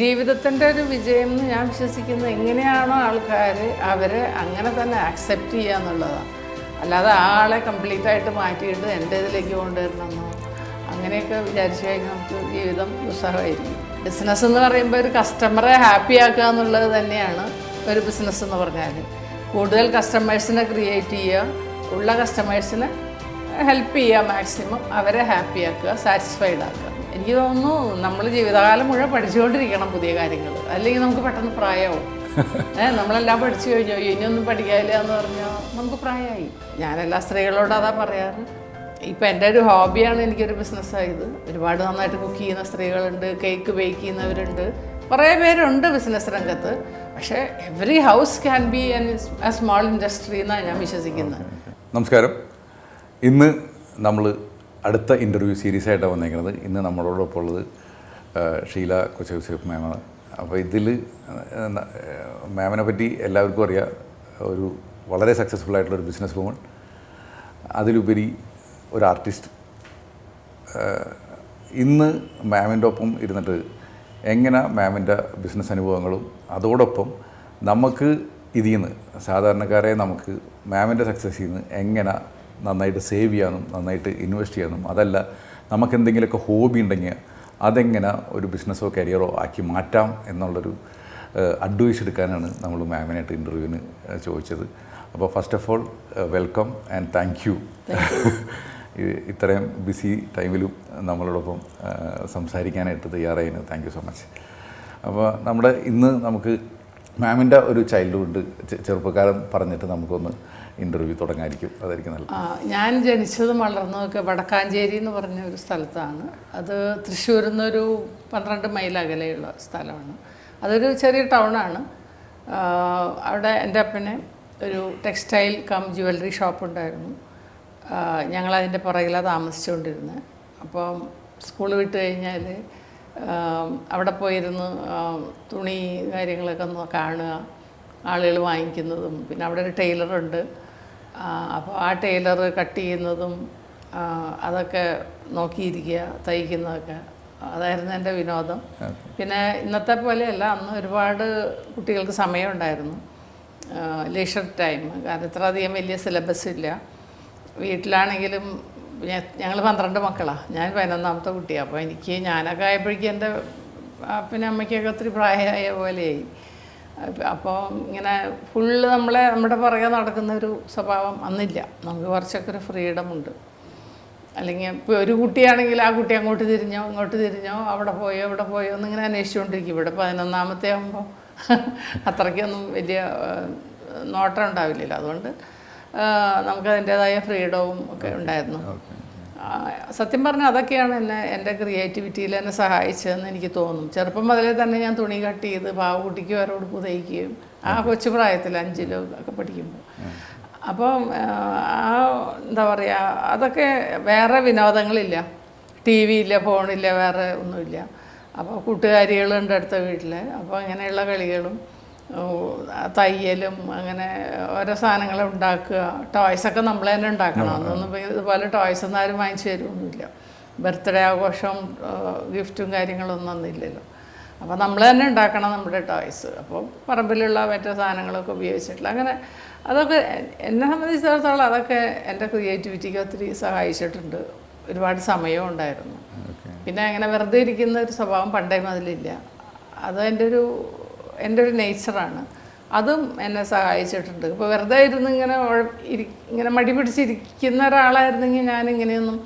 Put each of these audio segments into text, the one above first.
ജീവിതത്തിന്റെ ഒരു വിജയം എന്ന് ഞാൻ വിശ്വസിക്കുന്നത് എങ്ങനെയാണോ ആൾക്കാർ അവരെ അങ്ങനെ തന്നെ ആക്സെപ്റ്റ് ചെയ്യുക എന്നുള്ളതാണ്. അല്ലാതെ ആളെ കംപ്ലീറ്റ് ആയിട്ട് മാറ്റിയിട്ട് എന്റെ ഇതിലേക്ക് കൊണ്ടുവരണമെന്നോ അങ്ങനെയൊക്കെ വിചാരിച്ചു കഴിഞ്ഞാൽ നമുക്ക് ജീവിതം ദുസ്സഹമായിരിക്കും ബിസിനസ് എന്ന് പറയുമ്പോൾ ഒരു കസ്റ്റമറെ ഹാപ്പി ആക്കുക എന്നുള്ളത് തന്നെയാണ് ഒരു ബിസിനസ് എന്ന് പറഞ്ഞാൽ. കൂടുതൽ കസ്റ്റമേഴ്സിനെ ക്രിയേറ്റ് ചെയ്യുക ഉള്ള കസ്റ്റമേഴ്സിനെ ഹെൽപ്പ് ചെയ്യുക മാക്സിമം അവരെ ഹാപ്പി ആക്കുക സാറ്റിസ്ഫൈഡ് ആക്കുക. എനിക്ക് തോന്നുന്നു നമ്മൾ ജീവിതകാലം മുഴുവൻ പഠിച്ചുകൊണ്ടിരിക്കണം പുതിയ കാര്യങ്ങൾ അല്ലെങ്കിൽ നമുക്ക് പെട്ടെന്ന് പ്രായമാവും ഏഹ് നമ്മളെല്ലാം പഠിച്ചു കഴിഞ്ഞു? ഇനി ഇനിയൊന്നും പഠിക്കാനില്ല എന്ന് പറഞ്ഞാൽ നമുക്ക് പ്രായമായി ഞാൻ എല്ലാ സ്ത്രീകളോടും അതാ പറയാറ്. ഇപ്പം എന്റെ ഒരു ഹോബിയാണ് എനിക്കൊരു ബിസിനസ്സായത്. ഒരുപാട് നന്നായിട്ട് കുക്ക് ചെയ്യുന്ന സ്ത്രീകളുണ്ട് കേക്ക് ബേക്ക് ചെയ്യുന്നവരുണ്ട്. കുറേ പേരുണ്ട് ബിസിനസ് രംഗത്ത്. പക്ഷേ every house can be an a small industry എന്നാണ് ഞാൻ വിശ്വസിക്കുന്നത്. നമസ്കാരം. ഇന്ന് നമ്മൾ അടുത്ത ഇന്റർവ്യൂ സീരീസ് ആയിട്ടാണ് വന്നേക്കുന്നത് ഇന്ന് നമ്മളോടൊപ്പം ഉള്ളത് ഷീല കൊച്ചയൂസഫ് മാമാണ് അപ്പോൾ ഇതിൽ മാമിനെ പറ്റി എല്ലാവർക്കും അറിയാം. ഒരു വളരെ സക്സസ്ഫുൾ ആയിട്ടുള്ള ഒരു ബിസിനസ് വുമൺ അതിലുപരി ഒരു ആർട്ടിസ്റ്റ് ഇന്ന് മാമിന്റെ ഒപ്പം ഇരുന്നിട്ട് എങ്ങനെ മാമിന്റെ ബിസിനസ് അനുഭവങ്ങളും അതോടൊപ്പം നമുക്ക് ഇതിൽ നിന്ന് സാധാരണക്കാരെ നമുക്ക് മാമിന്റെ സക്സസ്സിൽ നിന്ന് എങ്ങനെ നന്നായിട്ട് സേവ് ചെയ്യാനും നന്നായിട്ട് ഇൻവെസ്റ്റ് ചെയ്യാനും അതല്ല നമുക്ക് എന്തെങ്കിലുമൊക്കെ ഹോബി ഉണ്ടെങ്കിൽ അതെങ്ങനെ ഒരു ബിസിനസ്സോ കരിയറോ ആക്കി മാറ്റാം എന്നുള്ളൊരു അഡ്വൈസ് എടുക്കാനാണ് നമ്മൾ മാമിനായിട്ട് ഇന്റർവ്യൂവിന് ചോദിച്ചത്. അപ്പോൾ first of all welcome and thank you ഇത്രയും ബിസി ടൈമിലും നമ്മളോടൊപ്പം സംസാരിക്കാനായിട്ട് തയ്യാറായിരുന്നു താങ്ക് യു സോ മച്ച് അപ്പോൾ നമ്മുടെ ഇന്ന് നമുക്ക് മാമിന്റെ ഒരു ചൈൽഡ്ഹുഡ് ചെറുപ്പക്കാലം പറഞ്ഞിട്ട് നമുക്കൊന്ന് ഇന്റർവ്യൂ തുടങ്ങായിരിക്കും. അതായിരിക്കും നല്ലത്. ഞാൻ ജനിച്ചതും വളർന്നതൊക്കെ വടക്കാഞ്ചേരി എന്ന് പറഞ്ഞ ഒരു സ്ഥലത്താണ്. അത് തൃശ്ശൂരിൽ നിന്നൊരു പന്ത്രണ്ട് മൈൽ അകലെയുള്ള സ്ഥലമാണ്. അതൊരു ചെറിയ ടൗണാണ്. അവിടെ എന്റെ അപ്പന് ഒരു ടെക്സ്റ്റൈൽ കം ജുവല്ലറി ഷോപ്പ് ഉണ്ടായിരുന്നു ഞങ്ങളതിന്റെ പുറകിലാണ് താമസിച്ചുകൊണ്ടിരുന്നത് അപ്പം സ്കൂൾ വിട്ട് കഴിഞ്ഞാൽ അവിടെ പോയിരുന്ന് തുണി കാര്യങ്ങളൊക്കെ ഒന്ന് കാണുക ആളുകൾ വാങ്ങിക്കുന്നതും പിന്നെ അവിടെ ഒരു ടൈലറുണ്ട്. അപ്പോൾ ആ ടൈലർ കട്ട് ചെയ്യുന്നതും അതൊക്കെ നോക്കിയിരിക്കുക തയ്ക്കുന്നതൊക്കെ. അതായിരുന്നു എന്റെ വിനോദം. പിന്നെ ഇന്നത്തെ പോലെയല്ല അന്ന് ഒരുപാട് കുട്ടികൾക്ക് സമയമുണ്ടായിരുന്നു. ലീഷർ ടൈം കാരണം ഇത്ര അധികം വലിയ സിലബസ് ഇല്ല. വീട്ടിലാണെങ്കിലും ഞങ്ങൾ പന്ത്രണ്ട് മക്കളാണ് ഞാൻ പതിനൊന്നാമത്തെ കുട്ടിയാണ് അപ്പോൾ എനിക്ക് ഞാനൊക്കെ ആയപ്പോഴേക്കും എന്റെ പിന്നെ അമ്മയ്ക്കൊക്കെ ഒത്തിരി പ്രായമായ പോലെയായി അപ്പോൾ ഇങ്ങനെ ഫുള്ള് നമ്മളെ നമ്മുടെ പുറകെ നടക്കുന്ന ഒരു സ്വഭാവം അന്നില്ല. നമുക്ക് കുറച്ചൊക്കെ ഒരു ഫ്രീഡം ഉണ്ട്. അല്ലെങ്കിൽ ഇപ്പോൾ ഒരു കുട്ടിയാണെങ്കിൽ ആ കുട്ടി അങ്ങോട്ട് തിരിഞ്ഞോ ഇങ്ങോട്ട് തിരിഞ്ഞോ അവിടെ പോയോ ഇവിടെ പോയോ എന്നിങ്ങനെ അന്വേഷിച്ചുകൊണ്ടിരിക്കും. ഇവിടെ പതിനൊന്നാമത്തെ ആകുമ്പോൾ അത്രയ്ക്കൊന്നും വലിയ നോട്ടം ഉണ്ടാവില്ലല്ലോ. അതുകൊണ്ട് നമുക്കതിന്റേതായ ഫ്രീഡവും ഒക്കെ ഉണ്ടായിരുന്നു. സത്യം പറഞ്ഞാൽ അതൊക്കെയാണ് എന്നെ എന്റെ ക്രിയേറ്റിവിറ്റിയിൽ എന്നെ സഹായിച്ചതെന്ന് എനിക്ക് തോന്നും. ചെറുപ്പം മുതലേ തന്നെ ഞാൻ തുണി കട്ട് ചെയ്ത് പാവക്കുട്ടിക്ക് വേറെ ഉടുപ്പ് തയ്ക്കുകയും ആ കൊച്ചു പ്രായത്തിൽ അഞ്ചിലോ ഒക്കെ പഠിക്കുമ്പോൾ. അപ്പം ആ, എന്താ പറയുക അതൊക്കെ വേറെ വിനോദങ്ങളില്ല. ടി വി ഇല്ല ഫോണില്ല വേറെ ഒന്നുമില്ല. അപ്പോൾ കൂട്ടുകാരികളുണ്ട് അടുത്ത വീട്ടിൽ. അപ്പോൾ അങ്ങനെയുള്ള കളികളും തയ്യലും അങ്ങനെ ഓരോ സാധനങ്ങൾ ഉണ്ടാക്കുക. ടോയ്സൊക്കെ നമ്മൾ തന്നെ ഉണ്ടാക്കണം. അന്നൊന്നും ഇതുപോലെ ടോയ്സ് ഒന്നും ആരും വാങ്ങിച്ചു തരുമൊന്നുമില്ല ബർത്ത്ഡേ ആഘോഷവും ഗിഫ്റ്റും കാര്യങ്ങളൊന്നും അന്നില്ലല്ലോ. അപ്പോൾ നമ്മൾ തന്നെ ഉണ്ടാക്കണം നമ്മുടെ ടോയ്സ് അപ്പോൾ പറമ്പിലുള്ള മറ്റേ സാധനങ്ങളൊക്കെ ഉപയോഗിച്ചിട്ടുള്ള അങ്ങനെ അതൊക്കെ എന്നെ സംബന്ധിച്ചിടത്തോളം അതൊക്കെ എന്റെ ക്രിയേറ്റിവിറ്റിക്ക് ഒത്തിരി സഹായിച്ചിട്ടുണ്ട്. ഒരുപാട് സമയവും ഉണ്ടായിരുന്നു. പിന്നെ അങ്ങനെ വെറുതെ ഇരിക്കുന്ന ഒരു സ്വഭാവം പണ്ടേ മുതലില്ല. അത് എന്റെ ഒരു എന്റെ ഒരു നേച്ചറാണ് അതും എന്നെ സഹായിച്ചിട്ടുണ്ട്. ഇപ്പോൾ വെറുതെ ഇരുന്ന് ഇങ്ങനെ ഇങ്ങനെ മടി പിടിച്ചിരിക്കുന്ന ഒരാളായിരുന്നെങ്കിൽ ഞാൻ ഇങ്ങനെയൊന്നും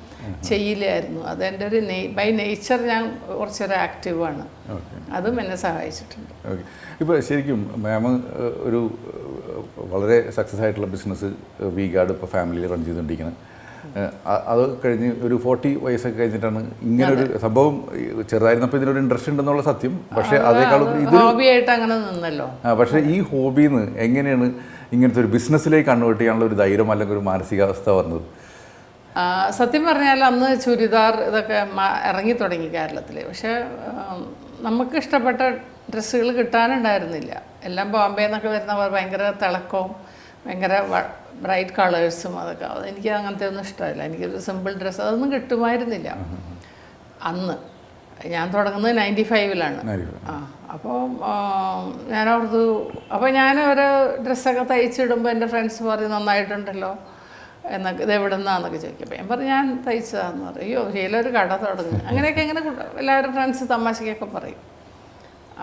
ചെയ്യില്ലായിരുന്നു. അത് എന്റെ ഒരു ബൈ നേച്ചർ ഞാൻ കുറച്ചൊരു ആക്റ്റീവാണ് അതും എന്നെ സഹായിച്ചിട്ടുണ്ട്. ഓക്കെ ഇപ്പോൾ ശരിക്കും മാം ഒരു വളരെ സക്സസ് ആയിട്ടുള്ള ബിസിനസ് വീഗാർഡ് ഇപ്പോൾ ഫാമിലിയിൽ റൺ ചെയ്തുകൊണ്ടിരിക്കുന്നത് അത് കഴിഞ്ഞ് ഒരു ഫോർട്ടി വയസ്സൊക്കെ കഴിഞ്ഞിട്ടാണ് ഇങ്ങനെ ഒരു സംഭവം ചെറുതായിരുന്നപ്പോൾ ഇതിനൊരു ഇൻട്രസ്റ്റ് ഉണ്ടെന്നുള്ള സത്യം. പക്ഷേ അതേക്കാളും ഇത് ഹോബിയായിട്ട് അങ്ങനെ നിന്നല്ലോ. ആ, പക്ഷേ ഈ ഹോബിയിൽ നിന്ന് എങ്ങനെയാണ് ഇങ്ങനത്തെ ഒരു ബിസിനസ്സിലേക്ക് കൺവേർട്ട് ചെയ്യാനുള്ള ഒരു ധൈര്യം അല്ലെങ്കിൽ ഒരു മാനസികാവസ്ഥ വന്നത്? സത്യം പറഞ്ഞാൽ അന്ന് ചുരിദാർ ഇതൊക്കെ ഇറങ്ങി തുടങ്ങി കേരളത്തിൽ പക്ഷേ നമുക്ക് ഇഷ്ടപ്പെട്ട ഡ്രസ്സുകൾ കിട്ടാനുണ്ടായിരുന്നില്ല. എല്ലാം ബോംബെ നിന്നൊക്കെ വരുന്നവർ ഭയങ്കര തിളക്കവും ഭയങ്കര ബ്രൈറ്റ് കളേഴ്സും അതൊക്കെ. അത് എനിക്ക് അങ്ങനത്തെ ഒന്നും ഇഷ്ടമല്ല. എനിക്കൊരു സിമ്പിൾ ഡ്രസ്സ് അതൊന്നും കിട്ടുമായിരുന്നില്ല. അന്ന്. ഞാൻ തുടങ്ങുന്നത് നയന്റി ഫൈവിലാണ്. ആ അപ്പോൾ ഞാൻ അവിടുത്തെ അപ്പോൾ ഞാൻ ഒരു ഡ്രസ്സൊക്കെ തയ്ച്ചിടുമ്പോൾ എന്റെ ഫ്രണ്ട്സ് പറയും നന്നായിട്ടുണ്ടല്ലോ. എന്നൊക്കെ ഇത് എവിടെ നിന്നാന്നൊക്കെ ചോദിക്കും. അപ്പോൾ ഞാൻ പറഞ്ഞു ഞാൻ തയ്ച്ചതാന്ന്. പറയും അയ്യോ ശീലൊരു കട തുടങ്ങി. അങ്ങനെയൊക്കെ ഇങ്ങനെ കുട്ട- എല്ലാവരും ഫ്രണ്ട്സ് തമാശക്കൊക്കെ പറയും.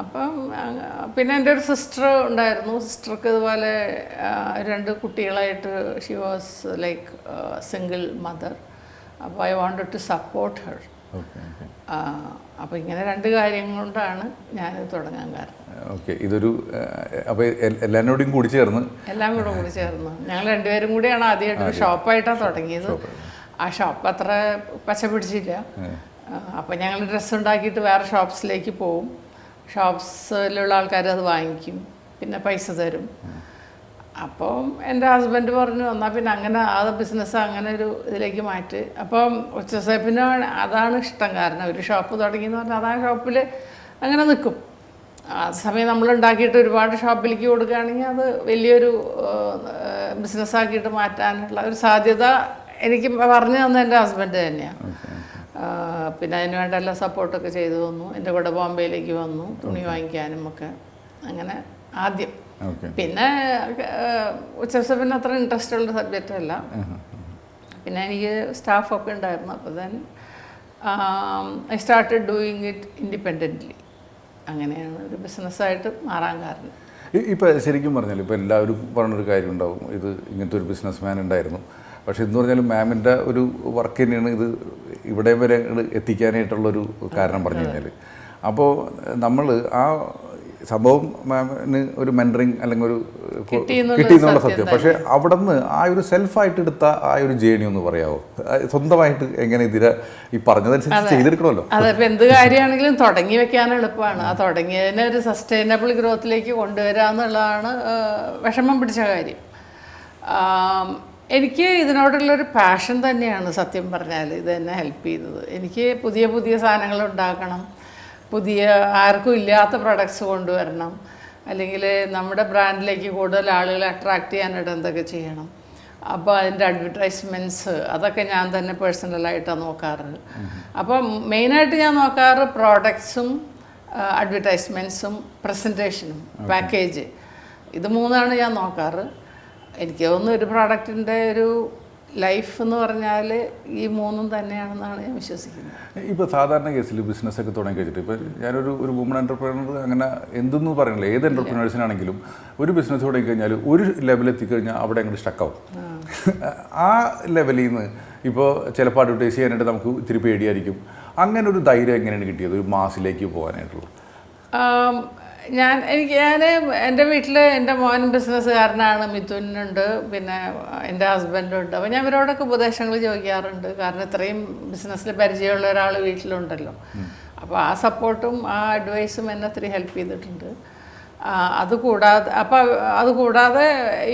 അപ്പം പിന്നെ എന്റെ ഒരു സിസ്റ്റർ ഉണ്ടായിരുന്നു. സിസ്റ്റർക്ക് ഇതുപോലെ രണ്ട് കുട്ടികളായിട്ട് she was like single mother അപ്പോൾ I wanted to support her അപ്പോൾ ഇങ്ങനെ രണ്ട് കാര്യം കൊണ്ടാണ് ഞാൻ തുടങ്ങാൻ കാരണം. ഓക്കെ ഇതൊരു അപ്പോൾ എല്ലാവരോടും കൂടി ചേർന്ന്? എല്ലാം കൂടെ കൂടി ചേർന്ന്. ഞങ്ങൾ രണ്ടുപേരും കൂടിയാണ് ആദ്യമായിട്ട് ഒരു ഷോപ്പായിട്ടാണ് തുടങ്ങിയത്. ആ ഷോപ്പ് അത്ര പച്ച പിടിച്ചില്ല. അപ്പോൾ ഞങ്ങൾ ഡ്രസ്സ് ഉണ്ടാക്കിയിട്ട് വേറെ ഷോപ്സിലേക്ക് പോവും. ഷോപ്സിലുള്ള ആൾക്കാർ അത് വാങ്ങിക്കും. പിന്നെ പൈസ തരും. അപ്പം എന്റെ ഹസ്ബൻഡ് പറഞ്ഞു എന്നാൽ പിന്നെ അങ്ങനെ ആ ബിസിനസ് അങ്ങനെ ഒരു ഇതിലേക്ക് മാറ്റി. അപ്പം ഉച്ചസേപ്പിനാണ് അതാണ് ഇഷ്ടം കാരണം ഒരു ഷോപ്പ് തുടങ്ങിയെന്ന് പറഞ്ഞാൽ അതാ ഷോപ്പിൽ അങ്ങനെ നിൽക്കും. ആ സമയം നമ്മൾ ഉണ്ടാക്കിയിട്ട് ഒരുപാട് ഷോപ്പിലേക്ക് കൊടുക്കുകയാണെങ്കിൽ അത് വലിയൊരു ബിസിനസ്സാക്കിയിട്ട് മാറ്റാനുള്ള ഒരു സാധ്യത എനിക്ക് പറഞ്ഞു തന്നെ എന്റെ ഹസ്ബൻഡ് തന്നെയാണ്. പിന്നെ അതിന് വേണ്ട എല്ലാ സപ്പോർട്ടൊക്കെ ചെയ്തു തന്നു. എന്റെ കൂടെ ബോംബെയിലേക്ക് വന്നു തുണി വാങ്ങിക്കാനും ഒക്കെ. അങ്ങനെ ആദ്യം. പിന്നെ ഉച്ചസപ്പിന് അത്ര ഇൻട്രസ്റ്റ് ഉള്ള സബ്ജക്റ്റ് അല്ല. പിന്നെ എനിക്ക് സ്റ്റാഫൊക്കെ ഉണ്ടായിരുന്നു. അപ്പോൾ then I started doing it independently അങ്ങനെയാണ് ഒരു ബിസിനസ്സായിട്ട് മാറാൻ കാരണം. ഇപ്പോൾ ശരിക്കും പറഞ്ഞാൽ ഇപ്പോൾ എല്ലാവരും പറഞ്ഞൊരു കാര്യം ഉണ്ടാവും ഇത് ഇങ്ങനത്തെ ഒരു ബിസിനസ് മാൻ ഉണ്ടായിരുന്നു. പക്ഷേ എന്ന് പറഞ്ഞാൽ മാമിന്റെ ഒരു വർക്ക് തന്നെയാണ് ഇത് ഇവിടെ വരെ എത്തിക്കാനായിട്ടുള്ളൊരു കാരണം പറഞ്ഞു കഴിഞ്ഞാൽ അപ്പോൾ നമ്മൾ ആ സംഭവം മാമിന് ഒരു മെന്ററിങ് അല്ലെങ്കിൽ ഒരു കിട്ടി എന്നുള്ള സത്യം പക്ഷെ അവിടെ നിന്ന് ആ ഒരു സെൽഫായിട്ട് എടുത്ത ആ ഒരു ജേണി ഒന്ന് പറയാമോ സ്വന്തമായിട്ട് എങ്ങനെ ഇതിനെ ഈ പറഞ്ഞതനുസരിച്ച് ചെയ്തെടുക്കണമല്ലോ? അതെ ഇപ്പം എന്ത് കാര്യമാണെങ്കിലും തുടങ്ങി വെക്കാൻ എളുപ്പമാണ്. ആ തുടങ്ങിയതിനെ ഒരു സസ്റ്റൈനബിൾ ഗ്രോത്തിലേക്ക് കൊണ്ടുവരാന്നുള്ളതാണ് വിഷമം പിടിച്ച കാര്യം. എനിക്ക് ഇതിനോടുള്ളൊരു പാഷൻ തന്നെയാണ് സത്യം പറഞ്ഞാൽ. ഇത് എന്നെ ഹെൽപ്പ് ചെയ്തത് എനിക്ക് പുതിയ പുതിയ സാധനങ്ങൾ ഉണ്ടാക്കണം. പുതിയ ആർക്കും ഇല്ലാത്ത പ്രൊഡക്ട്സ് കൊണ്ടുവരണം. അല്ലെങ്കിൽ നമ്മുടെ ബ്രാൻഡിലേക്ക് കൂടുതൽ ആളുകളെ അട്രാക്ട് ചെയ്യാനായിട്ട് എന്തൊക്കെ ചെയ്യണം. അപ്പോൾ അതിന്റെ അഡ്വർടൈസ്മെന്റ്സ് അതൊക്കെ ഞാൻ തന്നെ പേഴ്സണലായിട്ടാണ് നോക്കാറ് അപ്പോൾ മെയിനായിട്ട് ഞാൻ നോക്കാറ് പ്രോഡക്ട്സും അഡ്വർടൈസ്മെന്റ്സും പ്രസന്റേഷനും പാക്കേജ് ഇത് മൂന്നാണ് ഞാൻ നോക്കാറ്. എനിക്ക് തോന്നുന്നു ഒരു പ്രോഡക്റ്റിന്റെ ഒരു ലൈഫ് എന്ന് പറഞ്ഞാൽ ഈ മൂന്നും തന്നെയാണെന്നാണ് ഞാൻ വിശ്വസിക്കുന്നത്. ഇപ്പോൾ സാധാരണ കേസിൽ ബിസിനസ് ഒക്കെ തുടങ്ങി കഴിച്ചിട്ട് ഇപ്പോൾ ഞാനൊരു ഒരു വുമൺ എന്റർപ്രീനർ അങ്ങനെ എന്തെന്ന് പറയുന്നില്ല. ഏത് എന്റർപ്രീനേഴ്സിനാണെങ്കിലും ഒരു ബിസിനസ് തുടങ്ങി കഴിഞ്ഞാൽ ഒരു ലെവൽ എത്തിക്കഴിഞ്ഞാൽ അവിടെ അങ്ങോട്ട് സ്റ്റക്കാവും ആ ലെവലിൽ നിന്ന് ഇപ്പോൾ ചിലപ്പോൾ അഡ്വർടൈസ് ചെയ്യാനായിട്ട് നമുക്ക് ഇത്തിരി പേടിയായിരിക്കും. അങ്ങനെ ഒരു ധൈര്യം എങ്ങനെയാണ് കിട്ടിയത്? ഒരു മാസിലേക്ക് പോകാനായിട്ടുള്ളത് ഞാൻ എനിക്ക് ഞാൻ എന്റെ വീട്ടിൽ എന്റെ മോൻ ബിസിനസ്സുകാരനാണ് മിഥുനുണ്ട് പിന്നെ എന്റെ ഹസ്ബൻഡും ഉണ്ട് അപ്പോൾ ഞാൻ ഇവരോടൊക്കെ ഉപദേശങ്ങൾ ചോദിക്കാറുണ്ട്. കാരണം ഇത്രയും ബിസിനസ്സിൽ പരിചയമുള്ള ഒരാൾ വീട്ടിലുണ്ടല്ലോ. അപ്പോൾ ആ സപ്പോർട്ടും ആ അഡ്വൈസും എന്നെ ഒത്തിരി ഹെൽപ്പ് ചെയ്തിട്ടുണ്ട്. അതുകൂടാതെ അത് കൂടാതെ അപ്പോൾ അത് കൂടാതെ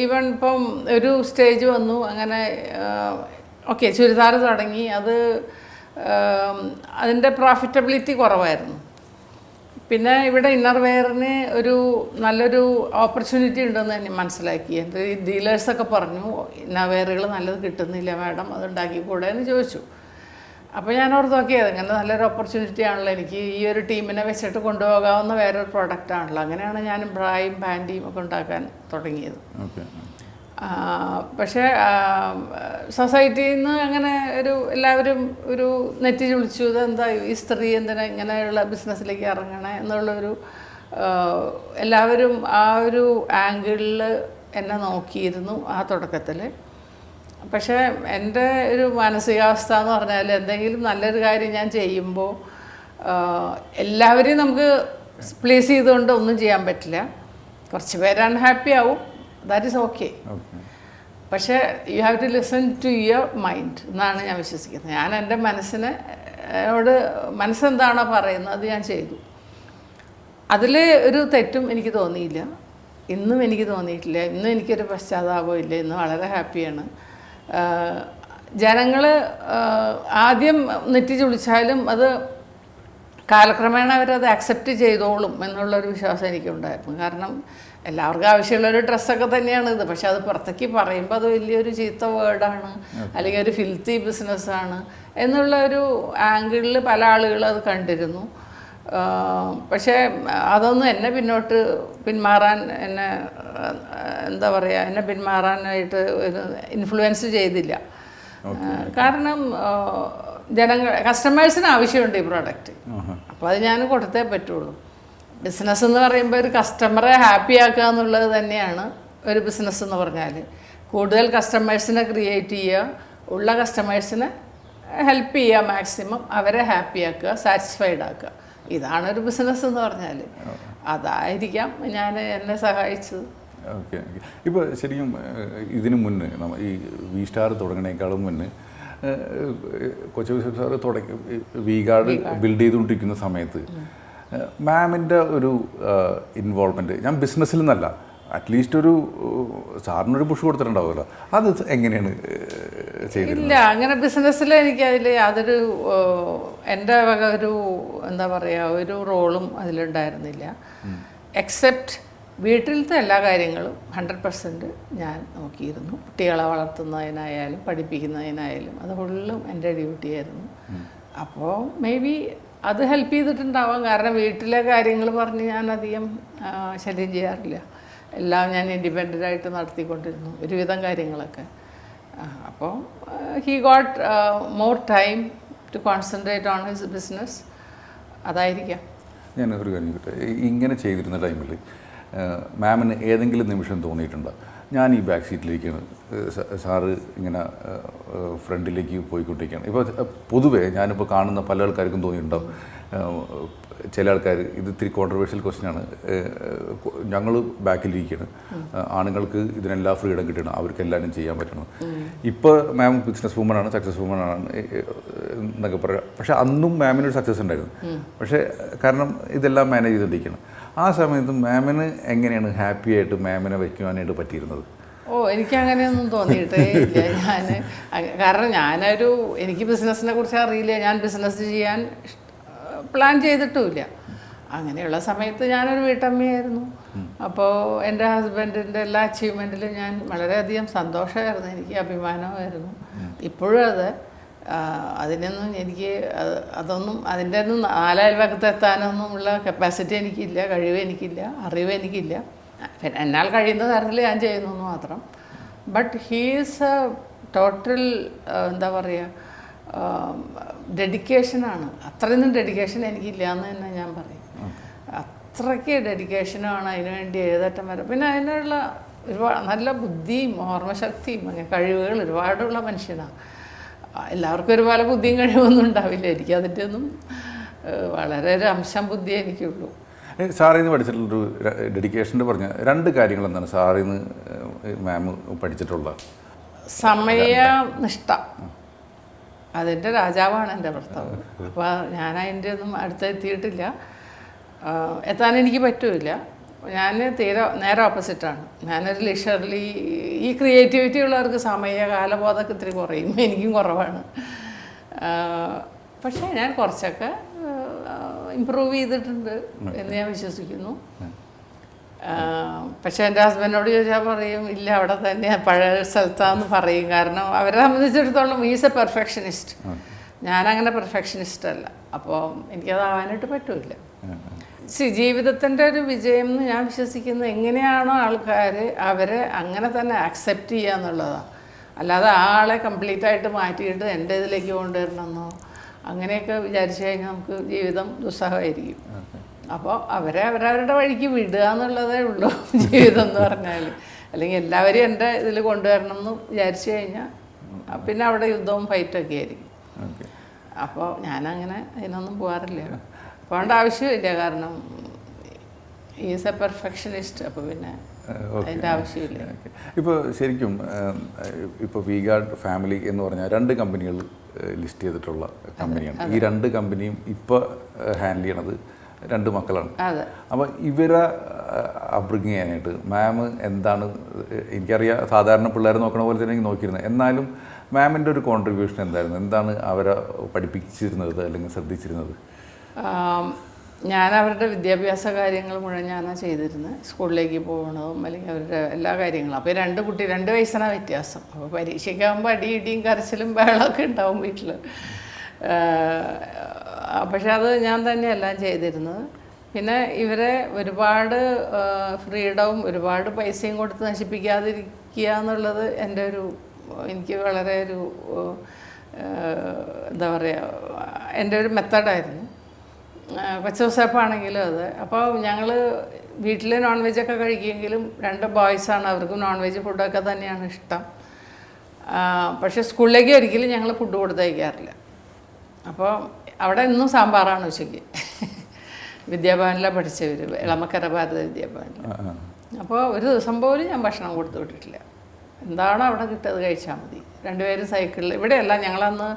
ഈവൻ ഇപ്പം ഒരു സ്റ്റേജ് വന്നു. അങ്ങനെ ഓക്കെ ചുരിദാർ തുടങ്ങി. അത് അതിന്റെ പ്രോഫിറ്റബിലിറ്റി കുറവായിരുന്നു. പിന്നെ ഇവിടെ ഇന്നർ വെയറിന് ഒരു നല്ലൊരു ഓപ്പർച്യൂണിറ്റി ഉണ്ടെന്ന് തന്നെ മനസ്സിലാക്കി. എന്റെ ഈ ഡീലേഴ്സൊക്കെ പറഞ്ഞു ഇന്നർ വെയറുകൾ നല്ലത് കിട്ടുന്നില്ല മാഡം അത് ഉണ്ടാക്കിക്കൂടെ എന്ന് ചോദിച്ചു. അപ്പോൾ ഞാൻ ഓർത്ത് നോക്കിയത് ഇങ്ങനെ നല്ലൊരു ഓപ്പർച്യൂണിറ്റി ആണല്ലോ എനിക്ക് ഈ ഒരു ടീമിനെ വെച്ചിട്ട് കൊണ്ടുപോകാവുന്ന വേറൊരു പ്രോഡക്റ്റ് ആണല്ലോ. അങ്ങനെയാണ് ഞാൻ ബ്രായും പാന്റിയും ഒക്കെ ഉണ്ടാക്കാൻ തുടങ്ങിയത്. പക്ഷേ സൊസൈറ്റിയിൽ നിന്ന് അങ്ങനെ ഒരു എല്ലാവരും ഒരു നെറ്റി ചുളിച്ചു ഇതെന്താ ഈ സ്ത്രീ എന്തിനാ ഇങ്ങനെയുള്ള ബിസിനസ്സിലേക്ക് ഇറങ്ങണേ? എന്നുള്ളൊരു എല്ലാവരും ആ ഒരു ആംഗിളിൽ എന്നെ നോക്കിയിരുന്നു ആ തുടക്കത്തിൽ പക്ഷേ എന്റെ ഒരു മാനസികാവസ്ഥ എന്ന് പറഞ്ഞാൽ എന്തെങ്കിലും നല്ലൊരു കാര്യം ഞാൻ ചെയ്യുമ്പോൾ എല്ലാവരെയും നമുക്ക് പ്ലേസ് ചെയ്തുകൊണ്ട് ഒന്നും ചെയ്യാൻ പറ്റില്ല. കുറച്ച് പേര് അൺഹാപ്പി ആവും. ദാറ്റ് ഈസ് ഓക്കെ പക്ഷേ you have to listen to your mind എന്നാണ് ഞാൻ വിശ്വസിക്കുന്നത്. ഞാൻ എന്റെ മനസ്സിനെ ോട് മനസ്സെന്താണോ പറയുന്നത് അത് ഞാൻ ചെയ്തു. അതിൽ ഒരു തെറ്റും എനിക്ക് തോന്നിയില്ല. ഇന്നും എനിക്ക് തോന്നിയിട്ടില്ല. ഇന്നും എനിക്കൊരു പശ്ചാത്താപം ഇല്ല. ഇന്ന് വളരെ ഹാപ്പിയാണ്. ജനങ്ങൾ ആദ്യം നെറ്റി ചുളിച്ചാലും അത് കാലക്രമേണ അവരത് അക്സെപ്റ്റ് ചെയ്തോളും എന്നുള്ളൊരു വിശ്വാസം എനിക്കുണ്ടായിരുന്നു. കാരണം എല്ലാവർക്കും ആവശ്യമുള്ള ഒരു ഡ്രസ്സൊക്കെ തന്നെയാണ് ഇത്. പക്ഷെ അത് പുറത്തേക്ക് പറയുമ്പോൾ അത് വലിയൊരു ചീത്ത വേർഡാണ് അല്ലെങ്കിൽ ഒരു ഫിൽത്തി ബിസിനസ്സാണ് എന്നുള്ള ഒരു ആംഗിളിൽ പല ആളുകളും അത് കണ്ടിരുന്നു. പക്ഷേ അതൊന്നും എന്നെ പിന്നോട്ട് പിന്മാറാൻ എന്നെ എന്താ പറയുക എന്നെ പിന്മാറാനായിട്ട് ഒരു ഇൻഫ്ലുവൻസ് ചെയ്തില്ല. കാരണം ജനങ്ങൾ കസ്റ്റമേഴ്സിന് ആവശ്യമുണ്ട് ഈ പ്രോഡക്റ്റ് അപ്പോൾ അത് ഞാൻ കൊടുത്തേ പറ്റുള്ളൂ. ബിസിനസ് എന്ന് പറയുമ്പോൾ ഒരു കസ്റ്റമറെ ഹാപ്പി ആക്കുക എന്നുള്ളത് തന്നെയാണ് ഒരു ബിസിനസ് എന്ന് പറഞ്ഞാൽ കൂടുതൽ കസ്റ്റമേഴ്സിനെ ക്രിയേറ്റ് ചെയ്യുക ഉള്ള കസ്റ്റമേഴ്സിനെ ഹെൽപ്പ് ചെയ്യുക മാക്സിമം അവരെ ഹാപ്പി ആക്കുക സാറ്റിസ്ഫൈഡ് ആക്കുക. ഇതാണ് ഒരു ബിസിനസ് എന്ന് പറഞ്ഞാൽ അതായിരിക്കാം ഞാൻ എന്നെ സഹായിച്ചത്. Okay okay. ഇപ്പോൾ ശരിക്കും ഇതിനു മുന്നേ നമ്മൾ ഈ വി സ്റ്റാർ തുടങ്ങണേക്കാളും മുന്നേ കൊച്ചു സാർ സാറ് തുടങ്ങി വി ഗാർഡ് ബിൽഡ് ചെയ്തുകൊണ്ടിരിക്കുന്ന സമയത്ത് മാമിന്റെ ഒരു ഇൻവോൾവ്മെന്റ് ഞാൻ ബിസിനസ്സിൽ നിന്നല്ല അറ്റ്ലീസ്റ്റ് ഒരു സാറിനൊരു പുഷ് കൊടുത്തിട്ടുണ്ടാവുമല്ലോ. അത് എങ്ങനെയാണ് ചെയ്തത് ചെയ്തിരുന്നത്? ഇല്ല അങ്ങനെ ബിസിനസ്സിൽ എനിക്ക് അതിൽ യാതൊരു എന്റെ വക ഒരു എന്താ പറയുക ഒരു റോളും അതിലുണ്ടായിരുന്നില്ല. എക്സെപ്റ്റ് വീട്ടിലത്തെ എല്ലാ കാര്യങ്ങളും ഹൺഡ്രഡ് പെർസെന്റ് ഞാൻ നോക്കിയിരുന്നു. കുട്ടികളെ വളർത്തുന്നതിനായാലും പഠിപ്പിക്കുന്നതിനായാലും അത് ഫുള്ളും എന്റെ ഡ്യൂട്ടിയായിരുന്നു അപ്പോൾ മേ ബി അത് ഹെൽപ്പ് ചെയ്തിട്ടുണ്ടാവാം. കാരണം വീട്ടിലെ കാര്യങ്ങൾ പറഞ്ഞ് ഞാൻ അധികം ശല്യം ചെയ്യാറില്ല. എല്ലാം ഞാൻ ഇൻഡിപെൻഡന്റ് ആയിട്ട് നടത്തിക്കൊണ്ടിരുന്നു. ഒരുവിധം കാര്യങ്ങളൊക്കെ. അപ്പോൾ he got more time to concentrate on his business അതായിരിക്കാം. ഞാൻ ഒരു കാര്യം ഇങ്ങനെ ചെയ്തിരുന്ന ടൈമിൽ മാമിന് ഏതെങ്കിലും നിമിഷം തോന്നിയിട്ടുണ്ടോ? ഞാൻ ഈ ബാക്ക് സീറ്റിലേക്കാണ് ഏഹ് സാറ് ഇങ്ങനെ ഫ്രണ്ടിലേക്ക് പോയിക്കൊണ്ടിരിക്കുകയാണ്. ഇപ്പോൾ പൊതുവേ ഞാനിപ്പോൾ കാണുന്ന പല ആൾക്കാർക്കും തോന്നിയിട്ടുണ്ടാവും ചില ആൾക്കാർ ഇത് ഇത്തിരി കോൺട്രവേഴ്ഷ്യൽ ക്വസ്റ്റ്യനാണ് ഞങ്ങൾ ബാക്കിലിരിക്കുകയാണ് ആണുങ്ങൾക്ക് ഇതിനെല്ലാം ഫ്രീഡം കിട്ടണം. അവർക്ക് എല്ലാവരും ചെയ്യാൻ പറ്റണം. ഇപ്പോൾ മാം ബിസിനസ് വുമൺ ആണ് സക്സസ് വുമനാണ് എന്നൊക്കെ പറയാം. പക്ഷേ അന്നും മാമിനൊരു സക്സസ് ഉണ്ടായിരുന്നു. പക്ഷേ കാരണം ഇതെല്ലാം മാനേജ് ചെയ്തുകൊണ്ടിരിക്കുകയാണ് ആ സമയത്ത് മാമിന് എങ്ങനെയാണ് ഹാപ്പി ആയിട്ട് മാമിനെ വയ്ക്കുവാനായിട്ട് പറ്റിയിരുന്നത്? ഓ എനിക്ക് അങ്ങനെയൊന്നും തോന്നിയിട്ടേ ഇല്ല. ഞാൻ കാരണം ഞാനൊരു എനിക്ക് ബിസിനസ്സിനെ കുറിച്ച് അറിയില്ല. ഞാൻ ബിസിനസ് ചെയ്യാൻ പ്ലാൻ ചെയ്തിട്ടുമില്ല. അങ്ങനെയുള്ള സമയത്ത് ഞാനൊരു വീട്ടമ്മയായിരുന്നു. അപ്പോൾ എന്റെ ഹസ്ബൻഡിന്റെ എല്ലാ അച്ചീവ്മെന്റിലും ഞാൻ വളരെയധികം സന്തോഷമായിരുന്നു. എനിക്ക് അഭിമാനമായിരുന്നു. ഇപ്പോഴും അത് അതിനൊന്നും എനിക്ക് അതൊന്നും അതിന്റെ ഒന്നും നാലയൽവക്കത്ത് എത്താനൊന്നും ഉള്ള കപ്പാസിറ്റി എനിക്കില്ല കഴിവ് എനിക്കില്ല അറിവ് എനിക്കില്ല. എന്നാൽ കഴിയുന്ന തരത്തിൽ ഞാൻ ചെയ്യുന്നു മാത്രം. ബട്ട് ഹീസ് എ ടോട്ടൽ എന്താ പറയുക ഡെഡിക്കേഷനാണ് അത്രയൊന്നും ഡെഡിക്കേഷൻ എനിക്കില്ല എന്ന് തന്നെ ഞാൻ പറയും. അത്രയ്ക്ക് ഡെഡിക്കേഷനാണ് അതിന് വേണ്ടി ഏതറ്റം വരെ. പിന്നെ അതിനുള്ള ഒരുപാട് നല്ല ബുദ്ധിയും ഓർമ്മശക്തിയും അങ്ങനെ കഴിവുകൾ ഒരുപാടുള്ള മനുഷ്യനാണ് എല്ലാവർക്കും ഒരുപോലെ ബുദ്ധിയും കഴിവൊന്നും ഉണ്ടാവില്ല. എനിക്ക് അതിന്റെ ഒന്നും വളരെ ഒരു അംശം ബുദ്ധി എനിക്കുള്ളൂ. സാറിൽ നിന്ന് പഠിച്ചിട്ടുള്ളൊരു ഡെഡിക്കേഷന്റെ പറഞ്ഞ രണ്ട് കാര്യങ്ങൾ എന്താണ് സാറിൽ നിന്ന് മാം പഠിച്ചിട്ടുള്ളത് സമയനിഷ്ഠ. അതിന്റെ രാജാവാണ് എന്റെ ഭർത്താവ്. അപ്പോൾ ഞാൻ അതിന്റെ ഒന്നും അടുത്തെത്തിയിട്ടില്ല. എത്താൻ എനിക്ക് പറ്റൂല ഞാൻ തീരെ നേരെ ഓപ്പോസിറ്റാണ്. ഞാനൊരു ലിഷർലി ഈ ക്രിയേറ്റിവിറ്റി ഉള്ളവർക്ക് സമയ കാലബോധമൊക്കെ ഇത്തിരി കുറയും. എനിക്കും കുറവാണ്. പക്ഷേ ഞാൻ കുറച്ചൊക്കെ ഇമ്പ്രൂവ് ചെയ്തിട്ടുണ്ട് എന്ന് ഞാൻ വിശ്വസിക്കുന്നു. പക്ഷേ എന്റെ ഹസ്ബൻഡിനോട് ചോദിച്ചാൽ പറയും ഇല്ല അവിടെ തന്നെ പഴയ സ്ഥലത്താന്ന് പറയും. കാരണം അവരെ സംബന്ധിച്ചിടത്തോളം ഈസ് എ പെർഫെക്ഷനിസ്റ്റ് ഞാനങ്ങനെ പെർഫെക്ഷനിസ്റ്റ് അല്ല. അപ്പോൾ എനിക്കതാവാനായിട്ട് പറ്റൂല സി ജീവിതത്തിന്റെ ഒരു വിജയം എന്ന് ഞാൻ വിശ്വസിക്കുന്നത് എങ്ങനെയാണോ ആൾക്കാർ അവരെ അങ്ങനെ തന്നെ അക്സെപ്റ്റ് ചെയ്യുക എന്നുള്ളതാണ് അല്ലാതെ ആളെ കംപ്ലീറ്റ് ആയിട്ട് മാറ്റിയിട്ട് എന്റെ ഇതിലേക്ക് കൊണ്ടുവരണമെന്നോ അങ്ങനെയൊക്കെ വിചാരിച്ചു കഴിഞ്ഞാൽ നമുക്ക് ജീവിതം ദുസ്സഹമായിരിക്കും. അപ്പോൾ അവരെ അവരവരുടെ വഴിക്ക് വിടുക എന്നുള്ളതേ ഉള്ളൂ ജീവിതം എന്ന് പറഞ്ഞാൽ അല്ലെങ്കിൽ എല്ലാവരെയും എന്റെ ഇതിൽ കൊണ്ടുവരണം എന്ന് വിചാരിച്ചു കഴിഞ്ഞാൽ പിന്നെ അവിടെ യുദ്ധവും ഫൈറ്റൊക്കെ ആയിരിക്കും. അപ്പോൾ ഞാനങ്ങനെ അതിനൊന്നും പോകാറില്ല. പോകേണ്ട ആവശ്യമില്ല. കാരണം ഈസ് എ പെർഫെക്ഷനിസ്റ്റ് അപ്പോൾ പിന്നെ അതിന്റെ ആവശ്യമില്ല. ഇപ്പോൾ ശരിക്കും ഇപ്പോൾ വി ഗാർഡ് ഫാമിലി എന്ന് പറഞ്ഞാൽ രണ്ട് കമ്പനികൾ ലിസ്റ്റ് ചെയ്തിട്ടുള്ള കമ്പനിയാണ്. ഈ രണ്ട് കമ്പനിയും ഇപ്പോൾ ഹാൻഡിൽ ചെയ്യണത് രണ്ട് മക്കളാണ്. അപ്പോൾ ഇവരെ അബ്രിങ് ചെയ്യാനായിട്ട് മാം എന്താണ് എനിക്കറിയാം സാധാരണ പിള്ളേർ നോക്കണ പോലെ തന്നെ നോക്കിയിരുന്നത്. എന്നാലും മാമിന്റെ ഒരു കോൺട്രിബ്യൂഷൻ എന്തായിരുന്നു? എന്താണ് അവരെ പഠിപ്പിച്ചിരുന്നത് അല്ലെങ്കിൽ ശ്രദ്ധിച്ചിരുന്നത്? ഞാൻ അവരുടെ വിദ്യാഭ്യാസ കാര്യങ്ങൾ മുഴുവൻ ഞാനാണ് ചെയ്തിരുന്നത് സ്കൂളിലേക്ക് പോകണതും അല്ലെങ്കിൽ അവരുടെ എല്ലാ കാര്യങ്ങളും. അപ്പോൾ രണ്ട് കുട്ടി രണ്ട് വയസ്സിനാണ് വ്യത്യാസം. അപ്പോൾ പരീക്ഷയ്ക്കാകുമ്പോൾ അടി ഇടിയും കരച്ചിലും ബഹളമൊക്കെ ഉണ്ടാവും വീട്ടിൽ പക്ഷെ അത് ഞാൻ തന്നെയെല്ലാം ചെയ്തിരുന്നത്. പിന്നെ ഇവരെ ഒരുപാട് ഫ്രീഡവും ഒരുപാട് പൈസയും കൊടുത്ത് നശിപ്പിക്കാതിരിക്കുക എന്നുള്ളത് എന്റെ ഒരു എനിക്ക് വളരെ ഒരു എന്താ പറയുക എന്റെ ഒരു മെത്തഡായിരുന്നു. കൊച്ചൂസപ്പാണെങ്കിലും അത്. അപ്പോൾ ഞങ്ങൾ വീട്ടിൽ നോൺ വെജൊക്കെ കഴിക്കുമെങ്കിലും രണ്ട് ബോയ്സാണ് അവർക്കും നോൺ വെജ് ഫുഡൊക്കെ തന്നെയാണ് ഇഷ്ടം. പക്ഷേ സ്കൂളിലേക്ക് ഒരിക്കലും ഞങ്ങൾ ഫുഡ് കൊടുത്തയക്കാറില്ല അപ്പോൾ അവിടെ ഇന്നും സാമ്പാറാണ് ഉച്ചയ്ക്ക്. വിദ്യാഭവനിലാണ് പഠിച്ചവർ ഇളമക്കര ഭാരത വിദ്യാഭവനിൽ. അപ്പോൾ ഒരു ദിവസം പോലും ഞാൻ ഭക്ഷണം കൊടുത്തു വിട്ടിട്ടില്ല. എന്താണോ അവിടെ കിട്ടിയത് കഴിച്ചാൽ മതി. രണ്ടുപേരും സൈക്കിളിൽ ഇവിടെയല്ല ഞങ്ങളന്ന്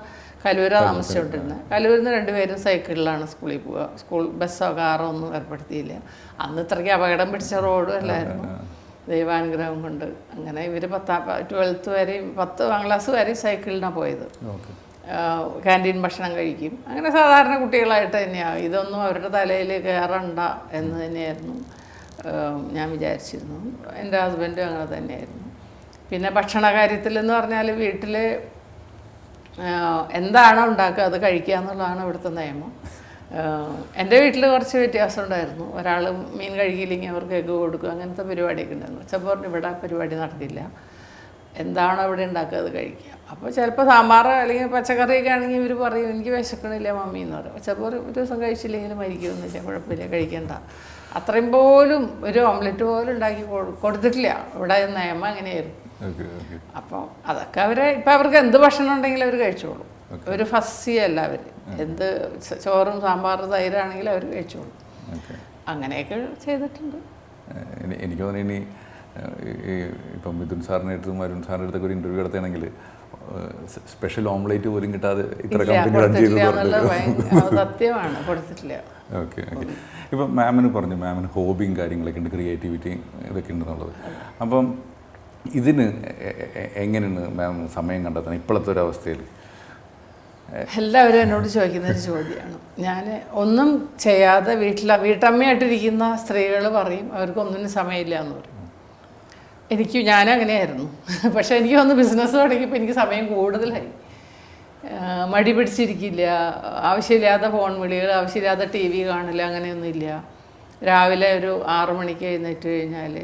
കലൂര താമസിച്ചുകൊണ്ടിരുന്നത് കലൂരിൽ നിന്ന് രണ്ടുപേരും സൈക്കിളിലാണ് സ്കൂളിൽ പോവുക സ്കൂൾ ബസ്സോ കാറോ ഒന്നും ഏർപ്പെടുത്തിയില്ല. അന്ന് ഇത്രയ്ക്ക് അപകടം പിടിച്ച റോഡും അല്ലായിരുന്നു. ദൈവാനുഗ്രഹം കൊണ്ട്. അങ്ങനെ ഇവർ പത്താം ട്വൽത്ത് വരെയും പത്താം ക്ലാസ് വരെയും സൈക്കിളിനാണ് പോയത്. ക്യാന്റീൻ ഭക്ഷണം കഴിക്കും. അങ്ങനെ സാധാരണ കുട്ടികളായിട്ട് തന്നെയാണ് ഇതൊന്നും അവരുടെ തലയിൽ കയറണ്ട എന്ന് തന്നെയായിരുന്നു. ഞാൻ വിചാരിച്ചിരുന്നു. എന്റെ ഹസ്ബൻഡും അങ്ങനെ തന്നെയായിരുന്നു. പിന്നെ ഭക്ഷണ കാര്യത്തിൽ എന്ന് പറഞ്ഞാൽ വീട്ടിൽ എന്താണോ ഉണ്ടാക്കുക അത് കഴിക്കുക എന്നുള്ളതാണ് ഇവിടുത്തെ നിയമം. എന്റെ വീട്ടിൽ കുറച്ച് വ്യത്യാസം ഉണ്ടായിരുന്നു. ഒരാൾ മീൻ കഴിക്കില്ലെങ്കിൽ അവർക്ക് എഗ്ഗ് കൊടുക്കുക അങ്ങനത്തെ പരിപാടിയൊക്കെ ഉണ്ടായിരുന്നു. ചപ്പോറിന് ഇവിടെ പരിപാടി നടത്തില്ല എന്താണോ ഇവിടെ ഉണ്ടാക്കുക അത് കഴിക്കുക. അപ്പോൾ ചിലപ്പോൾ സാമ്പാർ അല്ലെങ്കിൽ പച്ചക്കറിയൊക്കെ ആണെങ്കിൽ ഇവർ പറയും എനിക്ക് വിശക്കണില്ല മമ്മി എന്ന് പറയും. ചിലപ്പോൾ ഒരു ദിവസം കഴിച്ചില്ലെങ്കിൽ മരിക്കുമെന്നില്ല. കുഴപ്പമില്ല കഴിക്കണ്ട. അത്രയും പോലും ഒരു ഓംലെറ്റ് പോലും ഉണ്ടാക്കി കൊടു- കൊടുത്തിട്ടില്ല. ഇവിടെ നിയമം അങ്ങനെയായിരുന്നു. അപ്പോൾ അതൊക്കെ അവരെ ഇപ്പം അവർക്ക് എന്ത് ഭക്ഷണം ഉണ്ടെങ്കിലും അവർ കഴിച്ചോളും. ഒരു ഫസ്സിയല്ല അവർ എന്ത് ചോറും സാമ്പാറും തൈരാണെങ്കിലും അവർ കഴിച്ചോളും. അങ്ങനെയൊക്കെ ചെയ്തിട്ടുണ്ട്. എനിക്ക് തോന്നുന്നു ഇനി ഇപ്പം മിഥുൻ സാറിന്റെ അടുത്തും അരുൺ സാറിന്റെ അടുത്തൊക്കെ ഒരു ഇന്റർവ്യൂ നടത്തുകയാണെങ്കിൽ സ്പെഷ്യൽ ഓംലേറ്റ് പോലും കിട്ടാതെ ഇത്ര കമ്പനി റൺ ചെയ്തു സത്യമാണ് കൊടുത്തിട്ടില്ല. Okay okay. ഇപ്പം മാമിന് പറഞ്ഞു മാമിന് ഹോബിയും കാര്യങ്ങളൊക്കെ ഉണ്ട് ക്രിയേറ്റിവിറ്റിയും ഇതൊക്കെ ഉണ്ടെന്നുള്ളത്. അപ്പം ഇതിന് എങ്ങനെയാണ് മാം സമയം കണ്ടെത്തുന്നത് ഇപ്പോഴത്തെ ഒരു അവസ്ഥയിൽ? എല്ലാവരും എന്നോട് ചോദിക്കുന്ന ഒരു ചോദ്യമാണ്. ഞാൻ ഒന്നും ചെയ്യാതെ വീട്ടിൽ വീട്ടമ്മയായിട്ടിരിക്കുന്ന സ്ത്രീകൾ പറയും അവർക്കൊന്നിനും സമയമില്ല എന്ന് പറയും. എനിക്ക് ഞാനങ്ങനെയായിരുന്നു പക്ഷേ എനിക്ക് ഒന്ന് ബിസിനസ് തുടങ്ങിയപ്പോൾ എനിക്ക് സമയം കൂടുതലായി. മടി പിടിച്ചിരിക്കില്ല. ആവശ്യമില്ലാത്ത ഫോൺ വിളികൾ ആവശ്യമില്ലാത്ത ടി വി കാണില്ല അങ്ങനെയൊന്നുമില്ല. രാവിലെ ഒരു ആറു മണിക്ക് എഴുന്നേറ്റ് കഴിഞ്ഞാൽ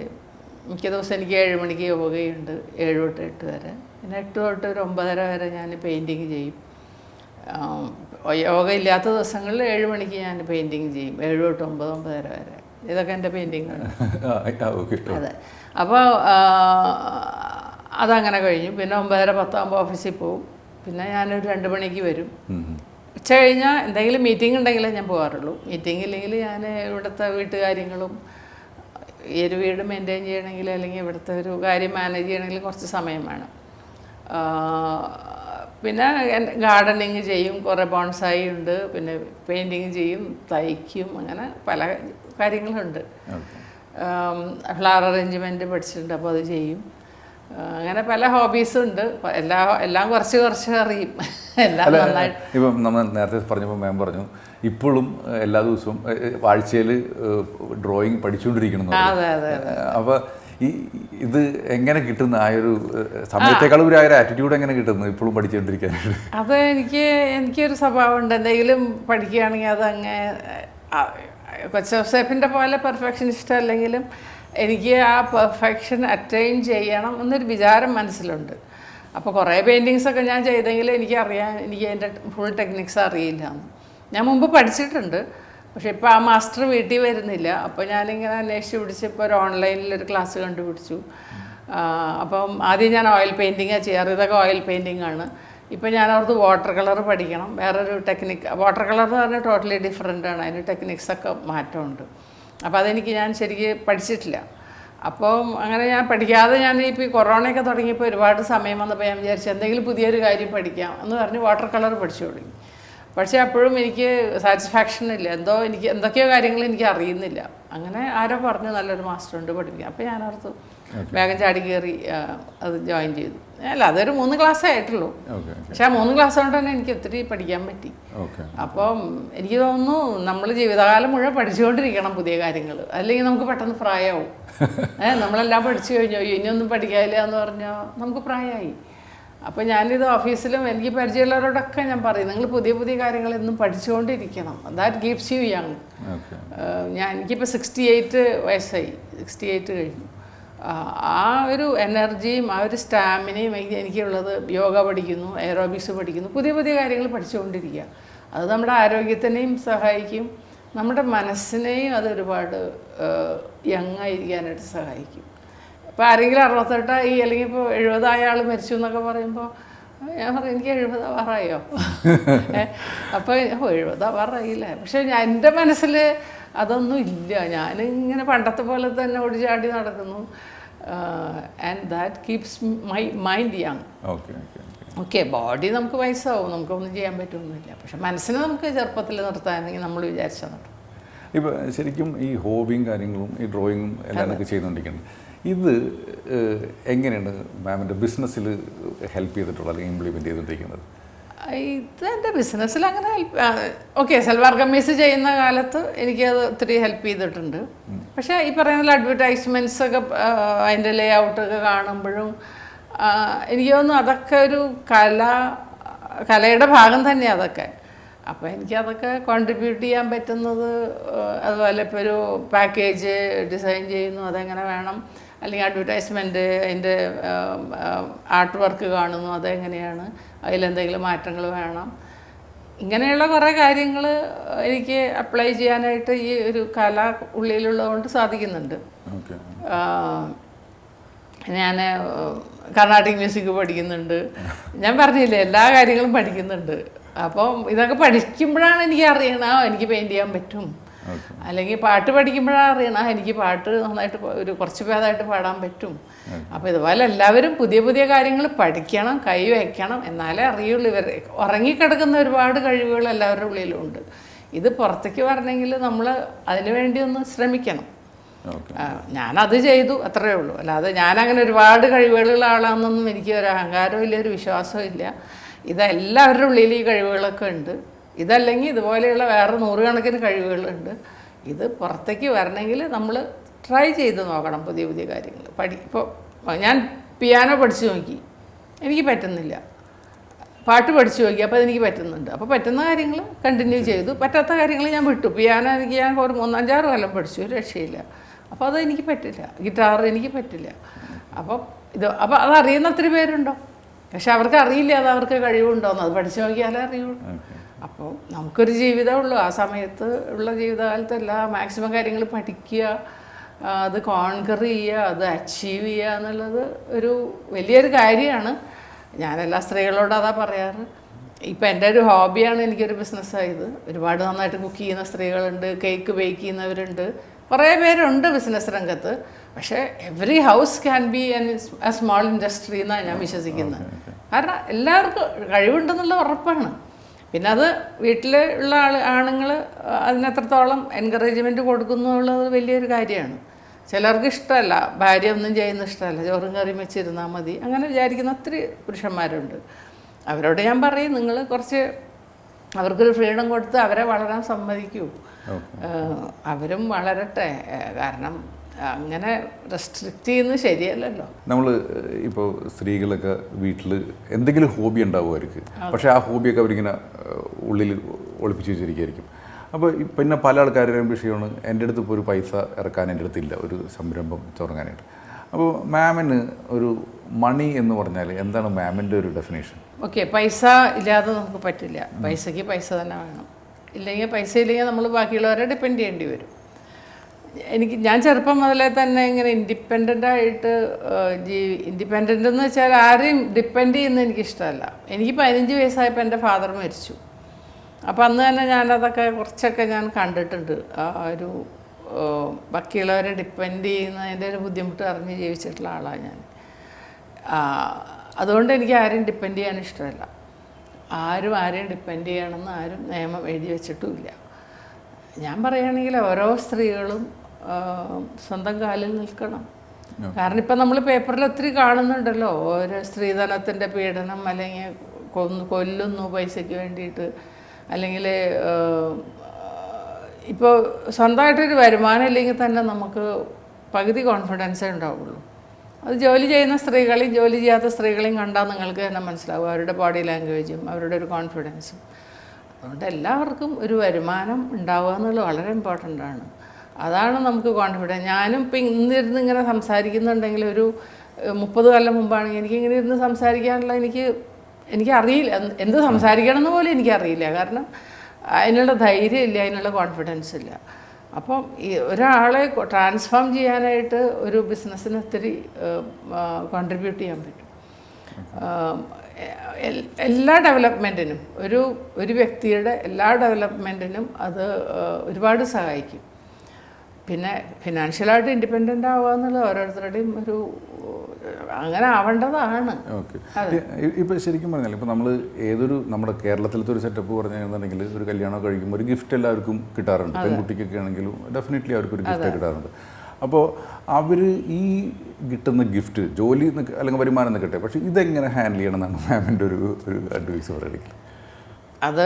മിക്ക ദിവസം എനിക്ക് ഏഴ് മണിക്ക് യോഗയുണ്ട് ഏഴ് തൊട്ട് എട്ട് വരെ. പിന്നെ എട്ട് തൊട്ട് ഒരു ഒമ്പതര വരെ ഞാൻ പെയിന്റിങ് ചെയ്യും. യോഗ ഇല്ലാത്ത ദിവസങ്ങളിൽ ഏഴ് മണിക്ക് ഞാൻ പെയിന്റിങ് ചെയ്യും ഏഴ് തൊട്ട് ഒമ്പത് ഒമ്പതര വരെ. ഇതൊക്കെ എന്റെ പെയിന്റിങ്ങാണ് ഓക്കെ അതെ. അപ്പോൾ അതങ്ങനെ കഴിഞ്ഞു. പിന്നെ ഒമ്പതര പത്താകുമ്പോൾ ഓഫീസിൽ പോവും. പിന്നെ ഞാനൊരു രണ്ട് മണിക്ക് വരും. ഉച്ച കഴിഞ്ഞാൽ എന്തെങ്കിലും മീറ്റിംഗ് ഉണ്ടെങ്കിലേ ഞാൻ പോകാറുള്ളൂ മീറ്റിംഗ് ഇല്ലെങ്കിൽ ഞാൻ ഇവിടുത്തെ വീട്ടുകാര്യങ്ങളും ഈ ഒരു വീട് മെയിന്റെയിൻ ചെയ്യണമെങ്കിൽ അല്ലെങ്കിൽ ഇവിടുത്തെ ഒരു കാര്യം മാനേജ് ചെയ്യണമെങ്കിൽ കുറച്ച് സമയം വേണം. പിന്നെ ഗാർഡനിങ് ചെയ്യും. കുറേ ബോൺസായി ഉണ്ട്. പിന്നെ പെയിന്റിങ് ചെയ്യും തയ്ക്കും. അങ്ങനെ പല കാര്യങ്ങളുണ്ട്. ഫ്ലവർ അറേഞ്ച്മെന്റ് പഠിച്ചിട്ടുണ്ട്. അപ്പോൾ അത് ചെയ്യും. അങ്ങനെ പല ഹോബീസും ഉണ്ട്. എല്ലാ എല്ലാം കുറച്ച് കുറച്ച് അറിയും. എല്ലാം നന്നായിട്ട് ഇപ്പം നമ്മൾ നേരത്തെ പറഞ്ഞപ്പോൾ മാം പറഞ്ഞു ഇപ്പോഴും എല്ലാ ദിവസവും ആഴ്ചയിൽ ഡ്രോയിങ് പഠിച്ചുകൊണ്ടിരിക്കണം അതെ അതെ അതെ. അപ്പോൾ ഈ ഇത് എങ്ങനെ കിട്ടുന്ന ആ ഒരു സമയത്തേക്കാളും ഒരു ആ ഒരു ആറ്റിറ്റ്യൂഡ് എങ്ങനെ കിട്ടുന്നു ഇപ്പോഴും പഠിച്ചുകൊണ്ടിരിക്കാനായിട്ട്? അത് എനിക്ക് എനിക്കൊരു സ്വഭാവം ഉണ്ട് എന്തെങ്കിലും പഠിക്കുകയാണെങ്കിൽ അത് അങ്ങ് കൊച്ചോസേഫിന്റെ പോലെ പെർഫെക്ഷനിസ്റ്റ് അല്ലെങ്കിലും എനിക്ക് ആ പെർഫെക്ഷൻ അറ്റൈൻ ചെയ്യണം എന്നൊരു വിചാരം മനസ്സിലുണ്ട്. അപ്പോൾ കുറേ പെയിന്റിങ്സൊക്കെ ഞാൻ ചെയ്തെങ്കിൽ എനിക്കറിയാം എനിക്ക് അതിന്റെ ഫുൾ ടെക്നിക്സ് അറിയില്ല. ഞാൻ മുമ്പ് പഠിച്ചിട്ടുണ്ട്. പക്ഷേ ഇപ്പോൾ ആ മാസ്റ്റർ വീട്ടിൽ വരുന്നില്ല. അപ്പോൾ ഞാനിങ്ങനെ അന്വേഷിച്ച് പിടിച്ച് ഇപ്പോൾ ഒരു ഓൺലൈനിൽ ഒരു ക്ലാസ് കണ്ടുപിടിച്ചു. അപ്പം ആദ്യം ഞാൻ ഓയിൽ പെയിന്റിങ്ങാണ് ചെയ്യാറ്. ഇതൊക്കെ ഓയിൽ പെയിന്റിംഗ് ആണ്. ഇപ്പം ഞാൻ അവർക്ക് വാട്ടർ കളർ പഠിക്കണം. വേറൊരു ടെക്നിക്ക് വാട്ടർ കളർ എന്ന് പറഞ്ഞാൽ ടോട്ടലി ഡിഫറെന്റ് ആണ്. അതിന് ടെക്നിക്സൊക്കെ മാറ്റമുണ്ട്. അപ്പോൾ അതെനിക്ക് ഞാൻ ശരിക്ക് പഠിച്ചിട്ടില്ല. അപ്പോൾ അങ്ങനെ ഞാൻ പഠിക്കാതെ ഞാൻ ഇപ്പോൾ ഈ കൊറോണയൊക്കെ തുടങ്ങിയപ്പോൾ ഒരുപാട് സമയം വന്നപ്പോൾ ഞാൻ വിചാരിച്ചു എന്തെങ്കിലും പുതിയൊരു കാര്യം പഠിക്കാം എന്ന് പറഞ്ഞ് വാട്ടർ കളർ പഠിച്ചു തുടങ്ങി. പക്ഷേ അപ്പോഴും എനിക്ക് സാറ്റിസ്ഫാക്ഷൻ ഇല്ല. എന്തോ എനിക്ക് എന്തൊക്കെയോ കാര്യങ്ങൾ എനിക്ക് അറിയുന്നില്ല. അങ്ങനെ ആരോ പറഞ്ഞു നല്ലൊരു മാസ്റ്റർ ഉണ്ട് പഠിപ്പിക്കാം അപ്പോൾ ഞാൻ ഓർത്തു വേഗം ചാടി കയറി അത് ജോയിൻ ചെയ്തു. അല്ല അതൊരു മൂന്ന് ക്ലാസ് ആയിട്ടുള്ളൂ. പക്ഷെ ആ മൂന്ന് ക്ലാസ് കൊണ്ട് തന്നെ എനിക്ക് ഒത്തിരി പഠിക്കാൻ പറ്റി. അപ്പം എനിക്ക് തോന്നുന്നു നമ്മൾ ജീവിതകാലം മുഴുവൻ പഠിച്ചുകൊണ്ടിരിക്കണം പുതിയ കാര്യങ്ങൾ. അല്ലെങ്കിൽ നമുക്ക് പെട്ടെന്ന് പ്രായമാവും ഏഹ് നമ്മളെല്ലാം പഠിച്ചു കഴിഞ്ഞോ. ഇനി ഇനിയൊന്നും പഠിക്കാനില്ല എന്ന് പറഞ്ഞാൽ നമുക്ക് പ്രായമായി അപ്പോൾ ഞാനിത് ഓഫീസിലും എനിക്ക് പരിചയമുള്ളവരോടൊക്കെ ഞാൻ പറയും നിങ്ങൾ പുതിയ പുതിയ കാര്യങ്ങൾ എന്നും പഠിച്ചുകൊണ്ടിരിക്കണം. ദാറ്റ് ഗീപ്സ് യു യങ് ഞാൻ എനിക്കിപ്പോൾ സിക്സ്റ്റി എയ്റ്റ് വയസ്സായി. സിക്സ്റ്റി എയ്റ്റ് കഴിഞ്ഞു. ആ, ഒരു എനർജിയും ആ ഒരു സ്റ്റാമിനയും എനിക്ക് എനിക്കുള്ളത് യോഗ പഠിക്കുന്നു എയറോബിക്സ് പഠിക്കുന്നു പുതിയ പുതിയ കാര്യങ്ങൾ പഠിച്ചുകൊണ്ടിരിക്കുക. അത് നമ്മുടെ ആരോഗ്യത്തിനെയും സഹായിക്കും. നമ്മുടെ മനസ്സിനെയും അതൊരുപാട് യങ് ആയിരിക്കാനായിട്ട് സഹായിക്കും. ഇപ്പോൾ ആരെങ്കിലും അറുപത്തെട്ടായി അല്ലെങ്കിൽ ഇപ്പോൾ എഴുപതായ ആൾ മരിച്ചു എന്നൊക്കെ പറയുമ്പോൾ ഞാൻ പറയും എനിക്ക് എഴുപതാ പറയോ അപ്പോൾ എഴുപതാ പറയില്ല പക്ഷേ എന്റെ മനസ്സിൽ അതൊന്നും ഇല്ല ഞാനിങ്ങനെ പണ്ടത്തെ പോലെ തന്നെ ഓടിച്ചാടി നടക്കുന്നു. And that keeps my mind young okay okay okay okay body നമുക്ക് വയസ്സാവും. നമുക്കൊന്നും ചെയ്യാൻ പറ്റുമൊന്നുമില്ല പക്ഷെ മനസ്സിനെ നമുക്ക് ചെറുപ്പത്തിൽ നിർത്താനെങ്കിൽ നമ്മൾ വിചാരിച്ചാൽ നടക്കും. ഇപ്പോൾ ശരിക്കും ഈ ഹോബിയും കാര്യങ്ങളും ഈ ഡ്രോയിങ്ങും എല്ലാം ഒക്കെ ചെയ്തുകൊണ്ടിരിക്കുന്നത് ഇത് എങ്ങനെയാണ് മാമിന്റെ ബിസിനസ്സിൽ ഹെൽപ്പ് ചെയ്തിട്ടുള്ളത് അല്ലെങ്കിൽ ഇംപ്ലിമെന്റ് ചെയ്തുകൊണ്ടിരിക്കുന്നത്? ഇത് എന്റെ ബിസിനസ്സിൽ അങ്ങനെ ഹെൽപ്പ് ഓക്കെ സൽവാർ കമ്മീസ് ചെയ്യുന്ന കാലത്ത് എനിക്കത് ഒത്തിരി ഹെൽപ്പ് ചെയ്തിട്ടുണ്ട്. പക്ഷേ ഈ പറയുന്ന അഡ്വർടൈസ്മെന്റ്സ് ഒക്കെ അതിന്റെ ലേ ഔട്ടൊക്കെ കാണുമ്പോഴും എനിക്ക് തോന്നുന്നു അതൊക്കെ ഒരു കല കലയുടെ ഭാഗം തന്നെയാണ് അതൊക്കെ. അപ്പോൾ എനിക്കതൊക്കെ കോൺട്രിബ്യൂട്ട് ചെയ്യാൻ പറ്റുന്നത് അതുപോലെ ഇപ്പോൾ ഒരു പാക്കേജ് ഡിസൈൻ ചെയ്യുന്നു അതെങ്ങനെ വേണം? അല്ലെങ്കിൽ അഡ്വർടൈസ്മെന്റ് അതിന്റെ ആർട്ട് വർക്ക് കാണുന്നു അതെങ്ങനെയാണ്? അതിലെന്തെങ്കിലും മാറ്റങ്ങൾ വേണം. ഇങ്ങനെയുള്ള കുറേ കാര്യങ്ങൾ എനിക്ക് അപ്ലൈ ചെയ്യാനായിട്ട് ഈ ഒരു കല ഉള്ളിലുള്ളതുകൊണ്ട് സാധിക്കുന്നുണ്ട്. ഞാൻ കർണാട്ടിക് മ്യൂസിക് പഠിക്കുന്നുണ്ട്. ഞാൻ പറഞ്ഞില്ലേ എല്ലാ കാര്യങ്ങളും പഠിക്കുന്നുണ്ട്. അപ്പം ഇതൊക്കെ പഠിക്കുമ്പോഴാണ് എനിക്ക് അറിയണം എനിക്ക് പെയിന്റ് ചെയ്യാൻ പറ്റും. അല്ലെങ്കിൽ പാട്ട് പഠിക്കുമ്പോഴാണ് അറിയണം. എനിക്ക് പാട്ട് നന്നായിട്ട് ഒരു കുറച്ച് ഭേദമായിട്ട് പാടാൻ പറ്റും. അപ്പോൾ ഇതുപോലെ എല്ലാവരും പുതിയ പുതിയ കാര്യങ്ങൾ പഠിക്കണം കൈ വയ്ക്കണം. എന്നാലേ അറിയുള്ളൂ ഇവർ. ഉറങ്ങിക്കിടക്കുന്ന ഒരുപാട് കഴിവുകൾ എല്ലാവരുടെ ഉള്ളിലുണ്ട് ഇത് പുറത്തേക്ക് വരണമെങ്കിൽ നമ്മൾ അതിനു വേണ്ടി ഒന്ന് ശ്രമിക്കണം. ഞാനത് ചെയ്തു അത്രയേ ഉള്ളൂ. അല്ലാതെ ഞാനങ്ങനെ ഒരുപാട് കഴിവുകളുള്ള ആളാണെന്നൊന്നും എനിക്ക് ഒരു അഹങ്കാരവും ഇല്ല ഒരു വിശ്വാസവും ഇല്ല. ഇതെല്ലാവരുടെ ഉള്ളിൽ ഈ കഴിവുകളൊക്കെ ഉണ്ട്. ഇതല്ലെങ്കിൽ ഇതുപോലെയുള്ള വേറെ നൂറുകണക്കിന് കഴിവുകളുണ്ട്. ഇത് പുറത്തേക്ക് വരണമെങ്കിൽ നമ്മൾ ട്രൈ ചെയ്ത് നോക്കണം പുതിയ പുതിയ കാര്യങ്ങൾ. പഠി ഇപ്പോൾ ഞാൻ പിയാനോ പഠിച്ചു നോക്കി. എനിക്ക് പറ്റുന്നില്ല. പാട്ട് പഠിച്ചു നോക്കി അപ്പോൾ അതെനിക്ക് പറ്റുന്നുണ്ട്. അപ്പോൾ പറ്റുന്ന കാര്യങ്ങൾ കണ്ടിന്യൂ ചെയ്തു. പറ്റാത്ത കാര്യങ്ങൾ ഞാൻ വിട്ടു. പിയാനോ എനിക്ക് ഞാൻ ഒരു മൂന്നഞ്ചാറ് കൊല്ലം പഠിച്ചു. രക്ഷയില്ല. അപ്പോൾ അത് എനിക്ക് പറ്റില്ല. ഗിറ്റാർ എനിക്ക് പറ്റില്ല. അപ്പോൾ ഇത് അപ്പോൾ അതറിയുന്ന ഒത്തിരി പേരുണ്ടോ? പക്ഷെ അവർക്ക് അറിയില്ല അത് അവർക്ക് കഴിവുണ്ടോന്ന്. അത് പഠിച്ചു നോക്കിയാലേ അറിയുള്ളൂ. അപ്പോൾ നമുക്കൊരു ജീവിതമുള്ളൂ ആ സമയത്ത് ഉള്ള ജീവിതകാലത്തല്ല മാക്സിമം കാര്യങ്ങൾ പഠിക്കുക അത് കോൺകർ ചെയ്യുക അത് അച്ചീവ് ചെയ്യുക എന്നുള്ളത് ഒരു വലിയൊരു കാര്യമാണ്. ഞാൻ എല്ലാ സ്ത്രീകളോടും അതാ പറയാറ്. ഇപ്പം എന്റെ ഒരു ഹോബിയാണ് എനിക്കൊരു ബിസിനസ്സായത് ഒരുപാട് നന്നായിട്ട് കുക്ക് ചെയ്യുന്ന സ്ത്രീകളുണ്ട് കേക്ക് ബേക്ക് ചെയ്യുന്നവരുണ്ട്. കുറേ പേരുണ്ട് ബിസിനസ് രംഗത്ത്. പക്ഷേ every house can be an a small industry എന്നാണ് ഞാൻ വിശ്വസിക്കുന്നത്. കാരണം എല്ലാവർക്കും കഴിവുണ്ടെന്നുള്ള ഉറപ്പാണ്. പിന്നെ അത് വീട്ടിൽ ഉള്ള ആൾ ആണുങ്ങൾ അതിനെത്രത്തോളം എൻകറേജ്മെന്റ് കൊടുക്കുന്നു എന്നുള്ളത് വലിയൊരു കാര്യമാണ്. ചിലർക്ക് ഇഷ്ടമല്ല ഭാര്യ ഒന്നും ചെയ്യുന്ന ഇഷ്ടമല്ല ചോറും കറിയും വെച്ചിരുന്നാൽ മതി. അങ്ങനെ വിചാരിക്കുന്ന ഒത്തിരി പുരുഷന്മാരുണ്ട്. അവരോട് ഞാൻ പറയും നിങ്ങൾ കുറച്ച് അവർക്കൊരു ഫ്രീഡം കൊടുത്ത് അവരെ വളരാൻ സമ്മതിക്കൂ. അവരും വളരട്ടെ. കാരണം അങ്ങനെ റെസ്ട്രിക്റ്റ് ചെയ്യുന്നത് ശരിയല്ലല്ലോ നമ്മൾ ഇപ്പോൾ സ്ത്രീകളൊക്കെ വീട്ടിൽ എന്തെങ്കിലും ഹോബി ഉണ്ടാവും അവർക്ക് പക്ഷേ ആ ഹോബിയൊക്കെ അവരിങ്ങനെ ഉള്ളിൽ ഒളിപ്പിച്ച് വെച്ചിരിക്കുകയായിരിക്കും. അപ്പോൾ പിന്നെ പല ആൾക്കാരുടെയും വിഷയമാണ് എന്റെ അടുത്ത് ഇപ്പോൾ ഒരു പൈസ ഇറക്കാൻ എന്റെ അടുത്തില്ല ഒരു സംരംഭം തുടങ്ങാനായിട്ട്. അപ്പോൾ മാമിന് ഒരു മണി എന്ന് പറഞ്ഞാൽ എന്താണ് മാമിന്റെ ഒരു ഡെഫിനേഷൻ ഓക്കെ പൈസ ഇല്ലാതെ നമുക്ക് പറ്റില്ല. പൈസയ്ക്ക് പൈസ തന്നെ വേണം. ഇല്ലെങ്കിൽ പൈസ ഇല്ലെങ്കിൽ നമ്മൾ ബാക്കിയുള്ളവരെ ഡിപ്പെൻഡ് ചെയ്യേണ്ടി വരും. എനിക്ക് ഞാൻ ചെറുപ്പം മുതലേ തന്നെ ഇങ്ങനെ ഇൻഡിപെൻഡന്റ് ആയിട്ട് ജീവി ഇൻഡിപെൻഡന്റ് എന്ന് വെച്ചാൽ ആരെയും ഡിപ്പെൻഡ് ചെയ്യുന്നത് എനിക്കിഷ്ടമല്ല. എനിക്ക് പതിനഞ്ച് വയസ്സായപ്പോൾ എന്റെ ഫാദർ മരിച്ചു. അപ്പോൾ അന്ന് തന്നെ ഞാനതൊക്കെ കുറച്ചൊക്കെ ഞാൻ കണ്ടിട്ടുണ്ട്. ആ ഒരു ബാക്കിയുള്ളവരെ ഡിപ്പെൻഡ് ചെയ്യുന്നതിന്റെ ഒരു ബുദ്ധിമുട്ട് അറിഞ്ഞ് ജീവിച്ചിട്ടുള്ള ആളാണ് ഞാൻ. അതുകൊണ്ട് എനിക്ക് ആരെയും ഡിപ്പെൻഡ് ചെയ്യാൻ ഇഷ്ടമല്ല. ആരും ആരെയും ഡിപ്പെൻഡ് ചെയ്യണമെന്ന് ആരും നിയമം എഴുതി വെച്ചിട്ടുമില്ല. ഞാൻ പറയുകയാണെങ്കിൽ ഓരോ സ്ത്രീകളും സ്വന്തം കാലിൽ നിൽക്കണം. കാരണം ഇപ്പം നമ്മൾ പേപ്പറിൽ ഒത്തിരി കാണുന്നുണ്ടല്ലോ. ഓരോ സ്ത്രീധനത്തിന്റെ പീഡനം അല്ലെങ്കിൽ കൊന്നു കൊല്ലുന്നു പൈസയ്ക്ക് വേണ്ടിയിട്ട്. അല്ലെങ്കിൽ ഇപ്പോൾ സ്വന്തമായിട്ടൊരു വരുമാനം ഇല്ലെങ്കിൽ തന്നെ നമുക്ക് പകുതി കോൺഫിഡൻസേ ഉണ്ടാവുള്ളൂ. അത് ജോലി ചെയ്യുന്ന സ്ത്രീകളെയും ജോലി ചെയ്യാത്ത സ്ത്രീകളെയും കണ്ടാൽ നിങ്ങൾക്ക് തന്നെ മനസ്സിലാവും. അവരുടെ ബോഡി ലാംഗ്വേജും അവരുടെ ഒരു കോൺഫിഡൻസും അതുകൊണ്ട് എല്ലാവർക്കും ഒരു വരുമാനം ഉണ്ടാവുക എന്നുള്ളത് വളരെ ഇമ്പോർട്ടന്റ് ആണ്. അതാണ് നമുക്ക് കോൺഫിഡൻസ് ഞാനും ഇപ്പം ഇന്നിരുന്ന് ഇങ്ങനെ സംസാരിക്കുന്നുണ്ടെങ്കിൽ ഒരു മുപ്പത് കൊല്ലം മുമ്പാണെങ്കിൽ എനിക്ക് ഇങ്ങനെ ഇരുന്ന് സംസാരിക്കാനുള്ള എനിക്ക് എനിക്കറിയില്ല എന്ത് എന്ത് സംസാരിക്കണം എന്ന് പോലും എനിക്കറിയില്ല കാരണം അതിനുള്ള ധൈര്യം ഇല്ല അതിനുള്ള കോൺഫിഡൻസ് ഇല്ല. അപ്പം ഈ ഒരാളെ ട്രാൻസ്ഫോം ചെയ്യാനായിട്ട് ഒരു ബിസിനസ്സിന് ഒത്തിരി കോൺട്രിബ്യൂട്ട് ചെയ്യാൻ പറ്റും. എല്ലാ ഡെവലപ്മെന്റിനും ഒരു ഒരു വ്യക്തിയുടെ എല്ലാ ഡെവലപ്മെന്റിനും അത് ഒരുപാട് സഹായിക്കും. പിന്നെ ഫിനാൻഷ്യലായിട്ട് ഇൻഡിപെൻഡന്റ് ആവുക എന്നുള്ളത് ഓരോരുത്തരുടെയും ഒരു അങ്ങനെ ആവേണ്ടതാണ്. ഓക്കെ. ഇപ്പോൾ ശരിക്കും പറഞ്ഞാൽ ഇപ്പം നമ്മൾ ഏതൊരു നമ്മുടെ കേരളത്തിലത്തെ ഒരു സെറ്റപ്പ് പറഞ്ഞിട്ടുണ്ടെങ്കിൽ ഒരു കല്യാണം കഴിക്കുമ്പോൾ ഒരു ഗിഫ്റ്റ് എല്ലാവർക്കും കിട്ടാറുണ്ട്. പെൺകുട്ടിക്കൊക്കെ ആണെങ്കിലും ഡെഫിനറ്റ്ലി അവർക്ക് ഒരു ഗിഫ്റ്റ് കിട്ടാറുണ്ട്. അപ്പോൾ അവർ ഈ കിട്ടുന്ന ഗിഫ്റ്റ് ജോലി അല്ലെങ്കിൽ വരുമാനം നിൽക്കട്ടെ പക്ഷേ ഇതെങ്ങനെ ഹാൻഡിൽ ചെയ്യണം എന്നാണ് മാമിന്റെ ഒരു ഒരു അഡ്വൈസ് പറയുന്നത്. അത്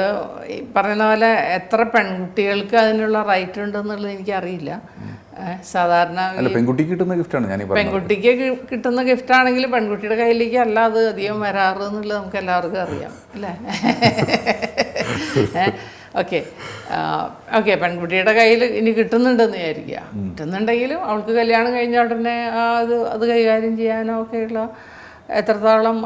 ഈ പറയുന്ന പോലെ എത്ര പെൺകുട്ടികൾക്ക് അതിനുള്ള റൈറ്റ് ഉണ്ടെന്നുള്ളത് എനിക്കറിയില്ല. സാധാരണ പെൺകുട്ടിക്ക് കിട്ടുന്ന ഗിഫ്റ്റാണ് ഞാൻ പെൺകുട്ടിക്ക് കിട്ടുന്ന ഗിഫ്റ്റ് ആണെങ്കിൽ പെൺകുട്ടിയുടെ കയ്യിലേക്ക് അല്ല അത് അധികം വരാറ് എന്നുള്ളത് നമുക്ക് എല്ലാവർക്കും അറിയാം അല്ലേ? ഓക്കെ. ഓക്കെ പെൺകുട്ടിയുടെ കയ്യിൽ ഇനി കിട്ടുന്നുണ്ടെന്ന് വിചാരിക്കുക. കിട്ടുന്നുണ്ടെങ്കിലും അവൾക്ക് കല്യാണം കഴിഞ്ഞ ഉടനെ അത് അത് കൈകാര്യം ചെയ്യാനോ ഒക്കെയുള്ള എത്രത്തോളം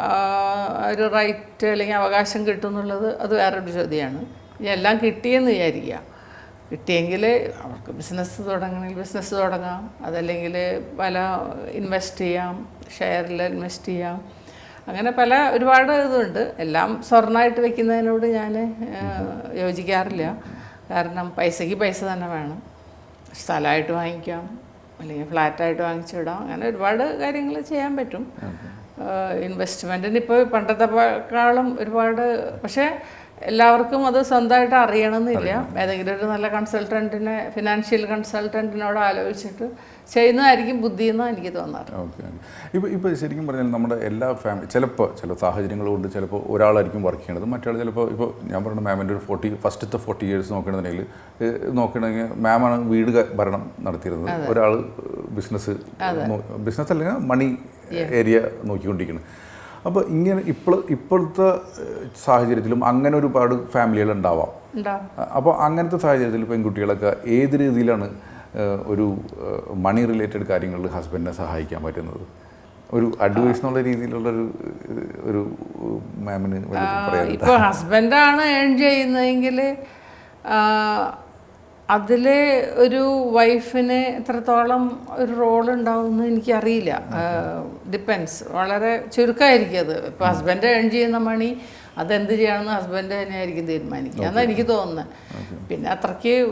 ഒരു റൈറ്റ് അല്ലെങ്കിൽ അവകാശം കിട്ടും എന്നുള്ളത് അത് വേറൊരു ചോദ്യമാണ്. ഇനി എല്ലാം കിട്ടിയെന്ന് വിചാരിക്കുക. കിട്ടിയെങ്കിൽ അവർക്ക് ബിസിനസ് തുടങ്ങണമെങ്കിൽ ബിസിനസ് തുടങ്ങാം. അതല്ലെങ്കിൽ പല ഇൻവെസ്റ്റ് ചെയ്യാം ഷെയറിൽ ഇൻവെസ്റ്റ് ചെയ്യാം. അങ്ങനെ പല ഒരുപാട് ഇതുണ്ട്. എല്ലാം സ്വർണമായിട്ട് വെക്കുന്നതിനോട് ഞാൻ യോജിക്കാറില്ല. കാരണം പൈസയ്ക്ക് പൈസ തന്നെ വേണം. സ്ഥലമായിട്ട് വാങ്ങിക്കാം. അല്ലെങ്കിൽ ഫ്ലാറ്റായിട്ട് വാങ്ങിച്ചിടാം. അങ്ങനെ ഒരുപാട് കാര്യങ്ങൾ ചെയ്യാൻ പറ്റും. ഇൻവെസ്റ്റ്മെന്റിന് ഇപ്പോൾ പണ്ടത്തെക്കാളും ഒരുപാട് പക്ഷേ എല്ലാവർക്കും അത് സ്വന്തമായിട്ട് അറിയണമെന്നില്ല. ഏതെങ്കിലും ഒരു നല്ല കൺസൾട്ടന്റിനെ ഫിനാൻഷ്യൽ കൺസൾട്ടന്റിനോട് ആലോചിച്ചിട്ട് ചെയ്യുന്നതായിരിക്കും ബുദ്ധി എന്നാണ് എനിക്ക് തോന്നാറ്. ഓക്കെ ഇപ്പോൾ ഇപ്പോൾ ശരിക്കും പറഞ്ഞാൽ നമ്മുടെ എല്ലാ ഫാമിലി ചിലപ്പോൾ ചില സാഹചര്യങ്ങൾ കൊണ്ട് ചിലപ്പോൾ ഒരാളായിരിക്കും വർക്ക് ചെയ്യണത് മറ്റേ ചിലപ്പോൾ ഇപ്പോൾ ഞാൻ പറഞ്ഞ മാമിന്റെ ഒരു ഫോർട്ടി ഫസ്റ്റത്തെ ഫോർട്ടി ഇയേഴ്സ് നോക്കണമെന്നുണ്ടെങ്കിൽ നോക്കണമെങ്കിൽ മാമാണ് വീട് ഭരണം നടത്തിയിരുന്നത്. ഒരാൾ ബിസിനസ് ബിസിനസ് അല്ലെങ്കിൽ മണി ഏരിയ നോക്കിക്കൊണ്ടിരിക്കുന്നത് അപ്പോൾ ഇങ്ങനെ ഇപ്പോൾ ഇപ്പോഴത്തെ സാഹചര്യത്തിലും അങ്ങനെ ഒരുപാട് ഫാമിലികൾ ഉണ്ടാവാം. അപ്പോൾ അങ്ങനത്തെ സാഹചര്യത്തിൽ പെൺകുട്ടികളൊക്കെ ഏത് രീതിയിലാണ് ഒരു മണി റിലേറ്റഡ് കാര്യങ്ങളിൽ ഹസ്ബൻഡിനെ സഹായിക്കാൻ പറ്റുന്നത്. ഒരു അഡ്വൈസ് എന്നുള്ള രീതിയിലുള്ള ഒരു മാമിന് ഇപ്പോൾ ഹസ്ബൻഡാണ് ഏൺ ചെയ്യുന്നതെങ്കിൽ അതിൽ ഒരു വൈഫിന് എത്രത്തോളം ഒരു റോൾ ഉണ്ടാവുമെന്ന് എനിക്കറിയില്ല. ഡിപ്പെൻസ് വളരെ ചുരുക്കമായിരിക്കും അത്. ഇപ്പോൾ ഹസ്ബൻഡ് ഏൺ ചെയ്യുന്ന മണി അതെന്ത് ചെയ്യണമെന്ന് ഹസ്ബൻഡ് തന്നെയായിരിക്കും തീരുമാനിക്കുക. എന്നാണ് എനിക്ക് തോന്നുന്നത് പിന്നെ അത്രയ്ക്ക്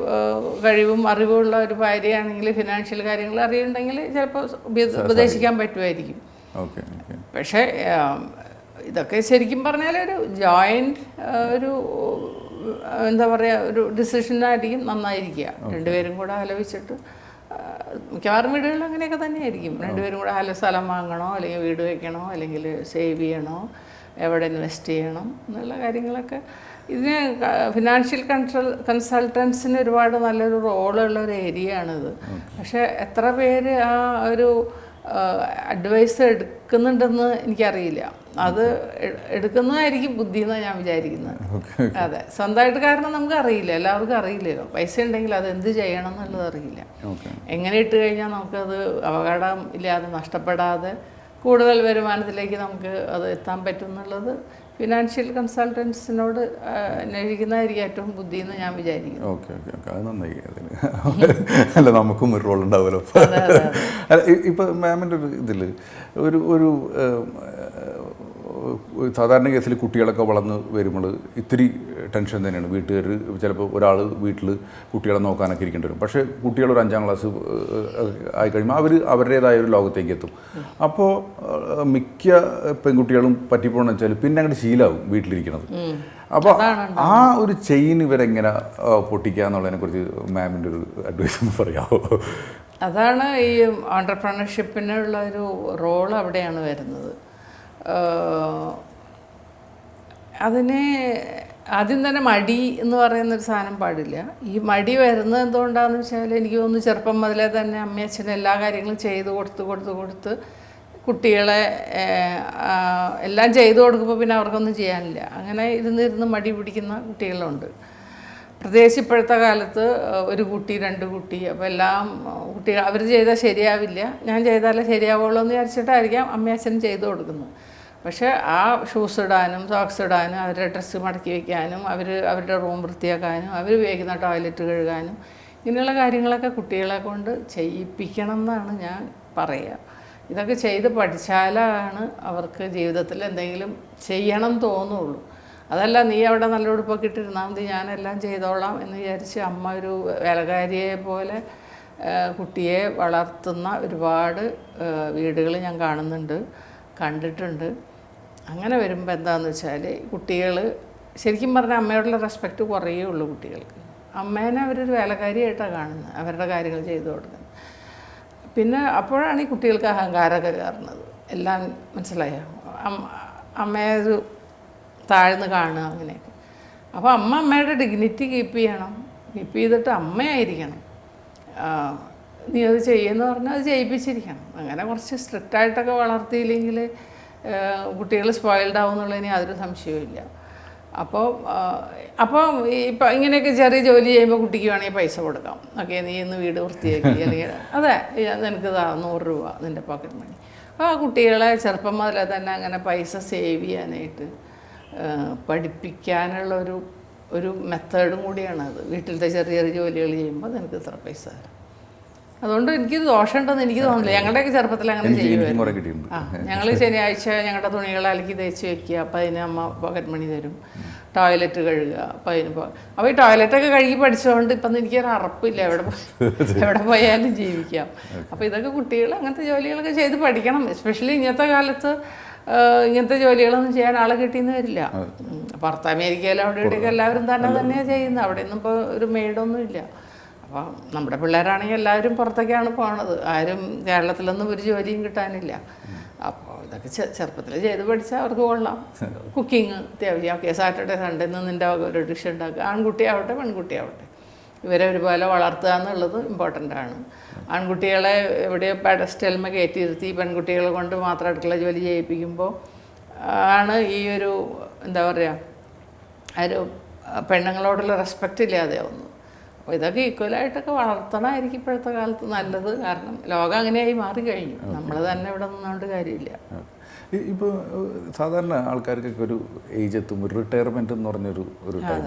കഴിവും അറിവുള്ള ഒരു ഭാര്യയാണെങ്കിൽ ഫിനാൻഷ്യൽ കാര്യങ്ങൾ അറിയുണ്ടെങ്കിൽ ചിലപ്പോൾ ഉപദേ- ഉപദേശിക്കാൻ പറ്റുമായിരിക്കും. പക്ഷേ ഇതൊക്കെ ശരിക്കും പറഞ്ഞാൽ ഒരു ജോയിന്റ് ഒരു എന്താ പറയുക ഒരു ഡിസിഷനായിരിക്കും നന്നായിരിക്കുക. രണ്ടുപേരും കൂടെ ആലോചിച്ചിട്ട് മിക്കവാറും വീടുകളിൽ അങ്ങനെയൊക്കെ തന്നെയായിരിക്കും. രണ്ടുപേരും കൂടെ ആലോ സ്ഥലം വാങ്ങണോ അല്ലെങ്കിൽ വീട് വയ്ക്കണോ അല്ലെങ്കിൽ സേവ് ചെയ്യണോ എവിടെ ഇൻവെസ്റ്റ് ചെയ്യണം എന്നുള്ള കാര്യങ്ങളൊക്കെ. ഇതിന് ഫിനാൻഷ്യൽ കൺസൾ കൺസൾട്ടൻസിന് ഒരുപാട് നല്ലൊരു റോളുള്ള ഒരു ഏരിയ ആണിത് പക്ഷേ എത്ര പേര് ആ ഒരു അഡ്വൈസ് എടുക്കുന്നുണ്ടെന്ന് എനിക്കറിയില്ല. അത് എടുക്കുന്നതായിരിക്കും ബുദ്ധി എന്നാണ് ഞാൻ വിചാരിക്കുന്നത്. അതെ. സ്വന്തമായിട്ട് കാരണം നമുക്ക് അറിയില്ല എല്ലാവർക്കും അറിയില്ലല്ലോ. പൈസ ഉണ്ടെങ്കിൽ അത് എന്ത് ചെയ്യണം എന്നുള്ളത് അറിയില്ല. എങ്ങനെ ഇട്ട് കഴിഞ്ഞാൽ നമുക്കത് അപകടം ഇല്ലാതെ നഷ്ടപ്പെടാതെ കൂടുതൽ വരുമാനത്തിലേക്ക് നമുക്ക് അത് എത്താൻ പറ്റും എന്നുള്ളത് ഫിനാൻഷ്യൽ കൺസൾട്ടൻസിനോട് അന്വേഷിക്കുന്നതായിരിക്കും ഏറ്റവും ബുദ്ധി എന്ന് ഞാൻ വിചാരിക്കുന്നു. Okay okay okay. അത് നന്നായി അതിന് അല്ല നമുക്കും ഒരു റോൾ ഉണ്ടാവുമല്ലോ. അല്ല ഇപ്പം മാമിന്റെ ഒരു ഇതിൽ ഒരു ഒരു സാധാരണ കേസിൽ കുട്ടികളൊക്കെ വളർന്ന് വരുമ്പോൾ ഇത്തിരി ടെൻഷൻ തന്നെയാണ്. വീട്ടുകാർ ചിലപ്പോൾ ഒരാൾ വീട്ടിൽ കുട്ടികളെ നോക്കാനൊക്കെ ഇരിക്കേണ്ടി വരും. പക്ഷേ കുട്ടികൾ ഒരു അഞ്ചാം ക്ലാസ് ആയി കഴിയുമ്പോൾ അവർ അവരുടേതായ ഒരു ലോകത്തേക്ക് എത്തും. അപ്പോൾ മിക്ക പെൺകുട്ടികളും പറ്റിപ്പോണെന്ന് വെച്ചാൽ പിന്നെ അങ്ങോട്ട് ശീലാവും വീട്ടിലിരിക്കുന്നത്. അപ്പോൾ ആ ഒരു ചെയിൻ ഇവരെങ്ങനെ പൊട്ടിക്കാന്നുള്ളതിനെ കുറിച്ച് മാമിന്റെ ഒരു അഡ്വൈസ് ഒന്ന് പറയാമോ? അതാണ് ഈ ഓണ്ടർപ്രണർഷിപ്പിനുള്ള ഒരു റോൾ അവിടെയാണ് വരുന്നത്. അതിനെ ആദ്യം തന്നെ മടി എന്ന് പറയുന്നൊരു സാധനം പാടില്ല. ഈ മടി വരുന്നത് എന്തുകൊണ്ടാണെന്ന് വെച്ചാൽ എനിക്ക് തോന്നുന്നു ചെറുപ്പം മുതലേ തന്നെ അമ്മയച്ഛനും എല്ലാ കാര്യങ്ങളും ചെയ്ത് കൊടുത്ത് കൊടുത്ത് കൊടുത്ത് കുട്ടികളെ എല്ലാം ചെയ്തു കൊടുക്കുമ്പോൾ പിന്നെ അവർക്കൊന്നും ചെയ്യാനില്ല. അങ്ങനെ ഇരുന്നിരുന്ന് മടി പിടിക്കുന്ന കുട്ടികളുണ്ട്. പ്രത്യേകിച്ച് ഇപ്പോഴത്തെ കാലത്ത് ഒരു കുട്ടി രണ്ട് കുട്ടി അപ്പോൾ എല്ലാം കുട്ടികൾ അവർ ചെയ്താൽ ശരിയാവില്ല. ഞാൻ ചെയ്താലേ ശരിയാവുള്ളൂ എന്ന് വിചാരിച്ചിട്ടായിരിക്കാം അമ്മയച്ഛനും ചെയ്തു കൊടുക്കുന്നത്. പക്ഷേ ആ ഷൂസ് ഇടാനും സോക്സ് ഇടാനും അവരുടെ ഡ്രസ്സ് മടക്കി വയ്ക്കാനും അവർ അവരുടെ റൂം വൃത്തിയാക്കാനും അവർ ഉപയോഗിക്കുന്ന ടോയ്ലറ്റ് കഴുകാനും ഇങ്ങനെയുള്ള കാര്യങ്ങളൊക്കെ കുട്ടികളെ കൊണ്ട് ചെയ്യിപ്പിക്കണം എന്നാണ് ഞാൻ പറയുക ഇതൊക്കെ ചെയ്ത് പഠിച്ചാലാണ് അവർക്ക് ജീവിതത്തിൽ എന്തെങ്കിലും ചെയ്യണം തോന്നുള്ളൂ. അതല്ല നീ അവിടെ നല്ല ഉടുപ്പൊക്കെ ഇട്ടിരുന്നാൽ മതി ഞാനെല്ലാം ചെയ്തോളാം എന്ന് വിചാരിച്ച് അമ്മ ഒരു വേലകാരിയെ പോലെ കുട്ടിയെ വളർത്തുന്ന ഒരുപാട് വീടുകൾ ഞാൻ കാണുന്നുണ്ട് കണ്ടിട്ടുണ്ട്. അങ്ങനെ വരുമ്പോൾ എന്താണെന്ന് വെച്ചാൽ കുട്ടികൾ ശരിക്കും പറഞ്ഞാൽ അമ്മയോടുള്ള റെസ്പെക്റ്റ് കുറയേ ഉള്ളൂ കുട്ടികൾക്ക്. അമ്മേനെ അവരൊരു വേലക്കാരിയായിട്ടാണ് കാണുന്നത് അവരുടെ കാര്യങ്ങൾ ചെയ്തു കൊടുക്കുന്നത് പിന്നെ അപ്പോഴാണ് ഈ കുട്ടികൾക്ക് അഹങ്കാരമൊക്കെ കയറുന്നത്. എല്ലാം മനസ്സിലായോ? അമ്മ അമ്മയെ ഒരു താഴ്ന്ന് കാണുക അങ്ങനെയൊക്കെ. അപ്പോൾ അമ്മ അമ്മയുടെ ഡിഗ്നിറ്റി കീപ്പ് ചെയ്യണം. കീപ്പ് ചെയ്തിട്ട് അമ്മയായിരിക്കണം. നീ അത് ചെയ്യുമെന്ന് പറഞ്ഞാൽ അത് ചെയ്യിപ്പിച്ചിരിക്കണം. അങ്ങനെ കുറച്ച് സ്ട്രിക്റ്റായിട്ടൊക്കെ വളർത്തിയില്ലെങ്കിൽ കുട്ടികൾ സ്പോയിൽഡ് ആവും എന്നുള്ളതിന് യാതൊരു സംശയവുമില്ല. അപ്പോൾ അപ്പോൾ ഇപ്പം ഇങ്ങനെയൊക്കെ ചെറിയ ജോലി ചെയ്യുമ്പോൾ കുട്ടിക്ക് വേണമെങ്കിൽ പൈസ കൊടുക്കാം. ഓക്കെ നീ ഇന്ന് വീട് വൃത്തിയാക്കി അല്ലെങ്കിൽ അതെ നിനക്ക് ഇതാ നൂറ് രൂപ നിന്റെ പോക്കറ്റ് മണി അപ്പോൾ ആ കുട്ടികളെ ചെറുപ്പം മുതലേ തന്നെ അങ്ങനെ പൈസ സേവ് ചെയ്യാനായിട്ട് പഠിപ്പിക്കാനുള്ളൊരു പഠിപ്പിക്കാനുള്ള ഒരു ഒരു മെത്തേഡും കൂടിയാണത് വീട്ടിലത്തെ ചെറിയ ചെറിയ ജോലികൾ ചെയ്യുമ്പോൾ നിനക്ക് ഇത്ര പൈസ തരാം. അതുകൊണ്ട് എനിക്ക് ദോഷമുണ്ടെന്ന് എനിക്ക് തോന്നുന്നില്ല. ഞങ്ങളുടെയൊക്കെ ചെറുപ്പത്തിൽ അങ്ങനെ ചെയ്യുമായിരുന്നു ആ ഞങ്ങൾ ശനിയാഴ്ച ഞങ്ങളുടെ തുണികൾ അലക്കി തേച്ച് വെക്കുക. അപ്പം അതിന് അമ്മ പോക്കറ്റ് മണി തരും. ടോയ്ലറ്റ് കഴുകുക. അപ്പം അതിന് പോ അപ്പോൾ ഈ ടോയ്ലറ്റൊക്കെ കഴുകി പഠിച്ചുകൊണ്ട് ഇപ്പം എനിക്കൊരു അറപ്പില്ല. എവിടെ എവിടെ പോയാലും ജീവിക്കാം. അപ്പോൾ ഇതൊക്കെ കുട്ടികൾ അങ്ങനത്തെ ജോലികളൊക്കെ ചെയ്ത് പഠിക്കണം. എസ്പെഷ്യലി ഇന്നത്തെ കാലത്ത് ഇങ്ങനത്തെ ജോലികളൊന്നും ചെയ്യാൻ ആളെ കിട്ടിയെന്ന് വരില്ല. പുറത്ത് അമേരിക്കയിലും അവിടെ ഇവിടെയൊക്കെ എല്ലാവരും തന്നെ തന്നെയാണ് ചെയ്യുന്നത്. അവിടെ ഒന്നും ഇപ്പോൾ ഒരു മെയ്ഡൊന്നും ഇല്ല. അപ്പോൾ നമ്മുടെ പിള്ളേരാണെങ്കിൽ എല്ലാവരും പുറത്തേക്കാണ് പോണത്. ആരും കേരളത്തിലൊന്നും ഒരു ജോലിയും കിട്ടാനില്ല. അപ്പോൾ ഇതൊക്കെ ചെറുപ്പത്തിൽ ചെയ്ത് പഠിച്ചാൽ അവർക്ക് കൊള്ളാം. കുക്കിങ് അത്യാവശ്യം ഓക്കെ സാറ്റർഡേ സൺഡേ നിന്ന് നിന്റെ ഒരു ഡിഷ് ഉണ്ടാക്കുക. ആൺകുട്ടിയാവട്ടെ പെൺകുട്ടിയാവട്ടെ. ഇവരെ ഒരുപോലെ വളർത്തുക എന്നുള്ളത് ഇമ്പോർട്ടന്റ് ആണ്. ആൺകുട്ടികളെ എവിടെയോ പെഡസ്റ്റൽമ കയറ്റിയിരുത്തി പെൺകുട്ടികളെ കൊണ്ട് മാത്രം അടുക്കള ജോലി ചെയ്യിപ്പിക്കുമ്പോൾ ആണ് ഈ ഒരു എന്താ പറയുക ആ ഒരു പെണ്ണുങ്ങളോടുള്ള റെസ്പെക്റ്റ് ഇല്ലാതെയാവുന്നു അപ്പോൾ ഇതൊക്കെ ഈക്വലായിട്ടൊക്കെ വളർത്തണമായിരിക്കും ഇപ്പോഴത്തെ കാലത്ത് നല്ലത്. കാരണം ലോകം അങ്ങനെയായി മാറിക്കഴിഞ്ഞു. നമ്മൾ തന്നെ ഇവിടെ നിന്നുകൊണ്ട് കാര്യമില്ല. ഇപ്പോൾ സാധാരണ ആൾക്കാർക്കൊക്കെ ഒരു ഏജ് എത്തും. ഒരു റിട്ടയർമെന്റ് എന്ന് പറഞ്ഞൊരു ഒരു ടൈം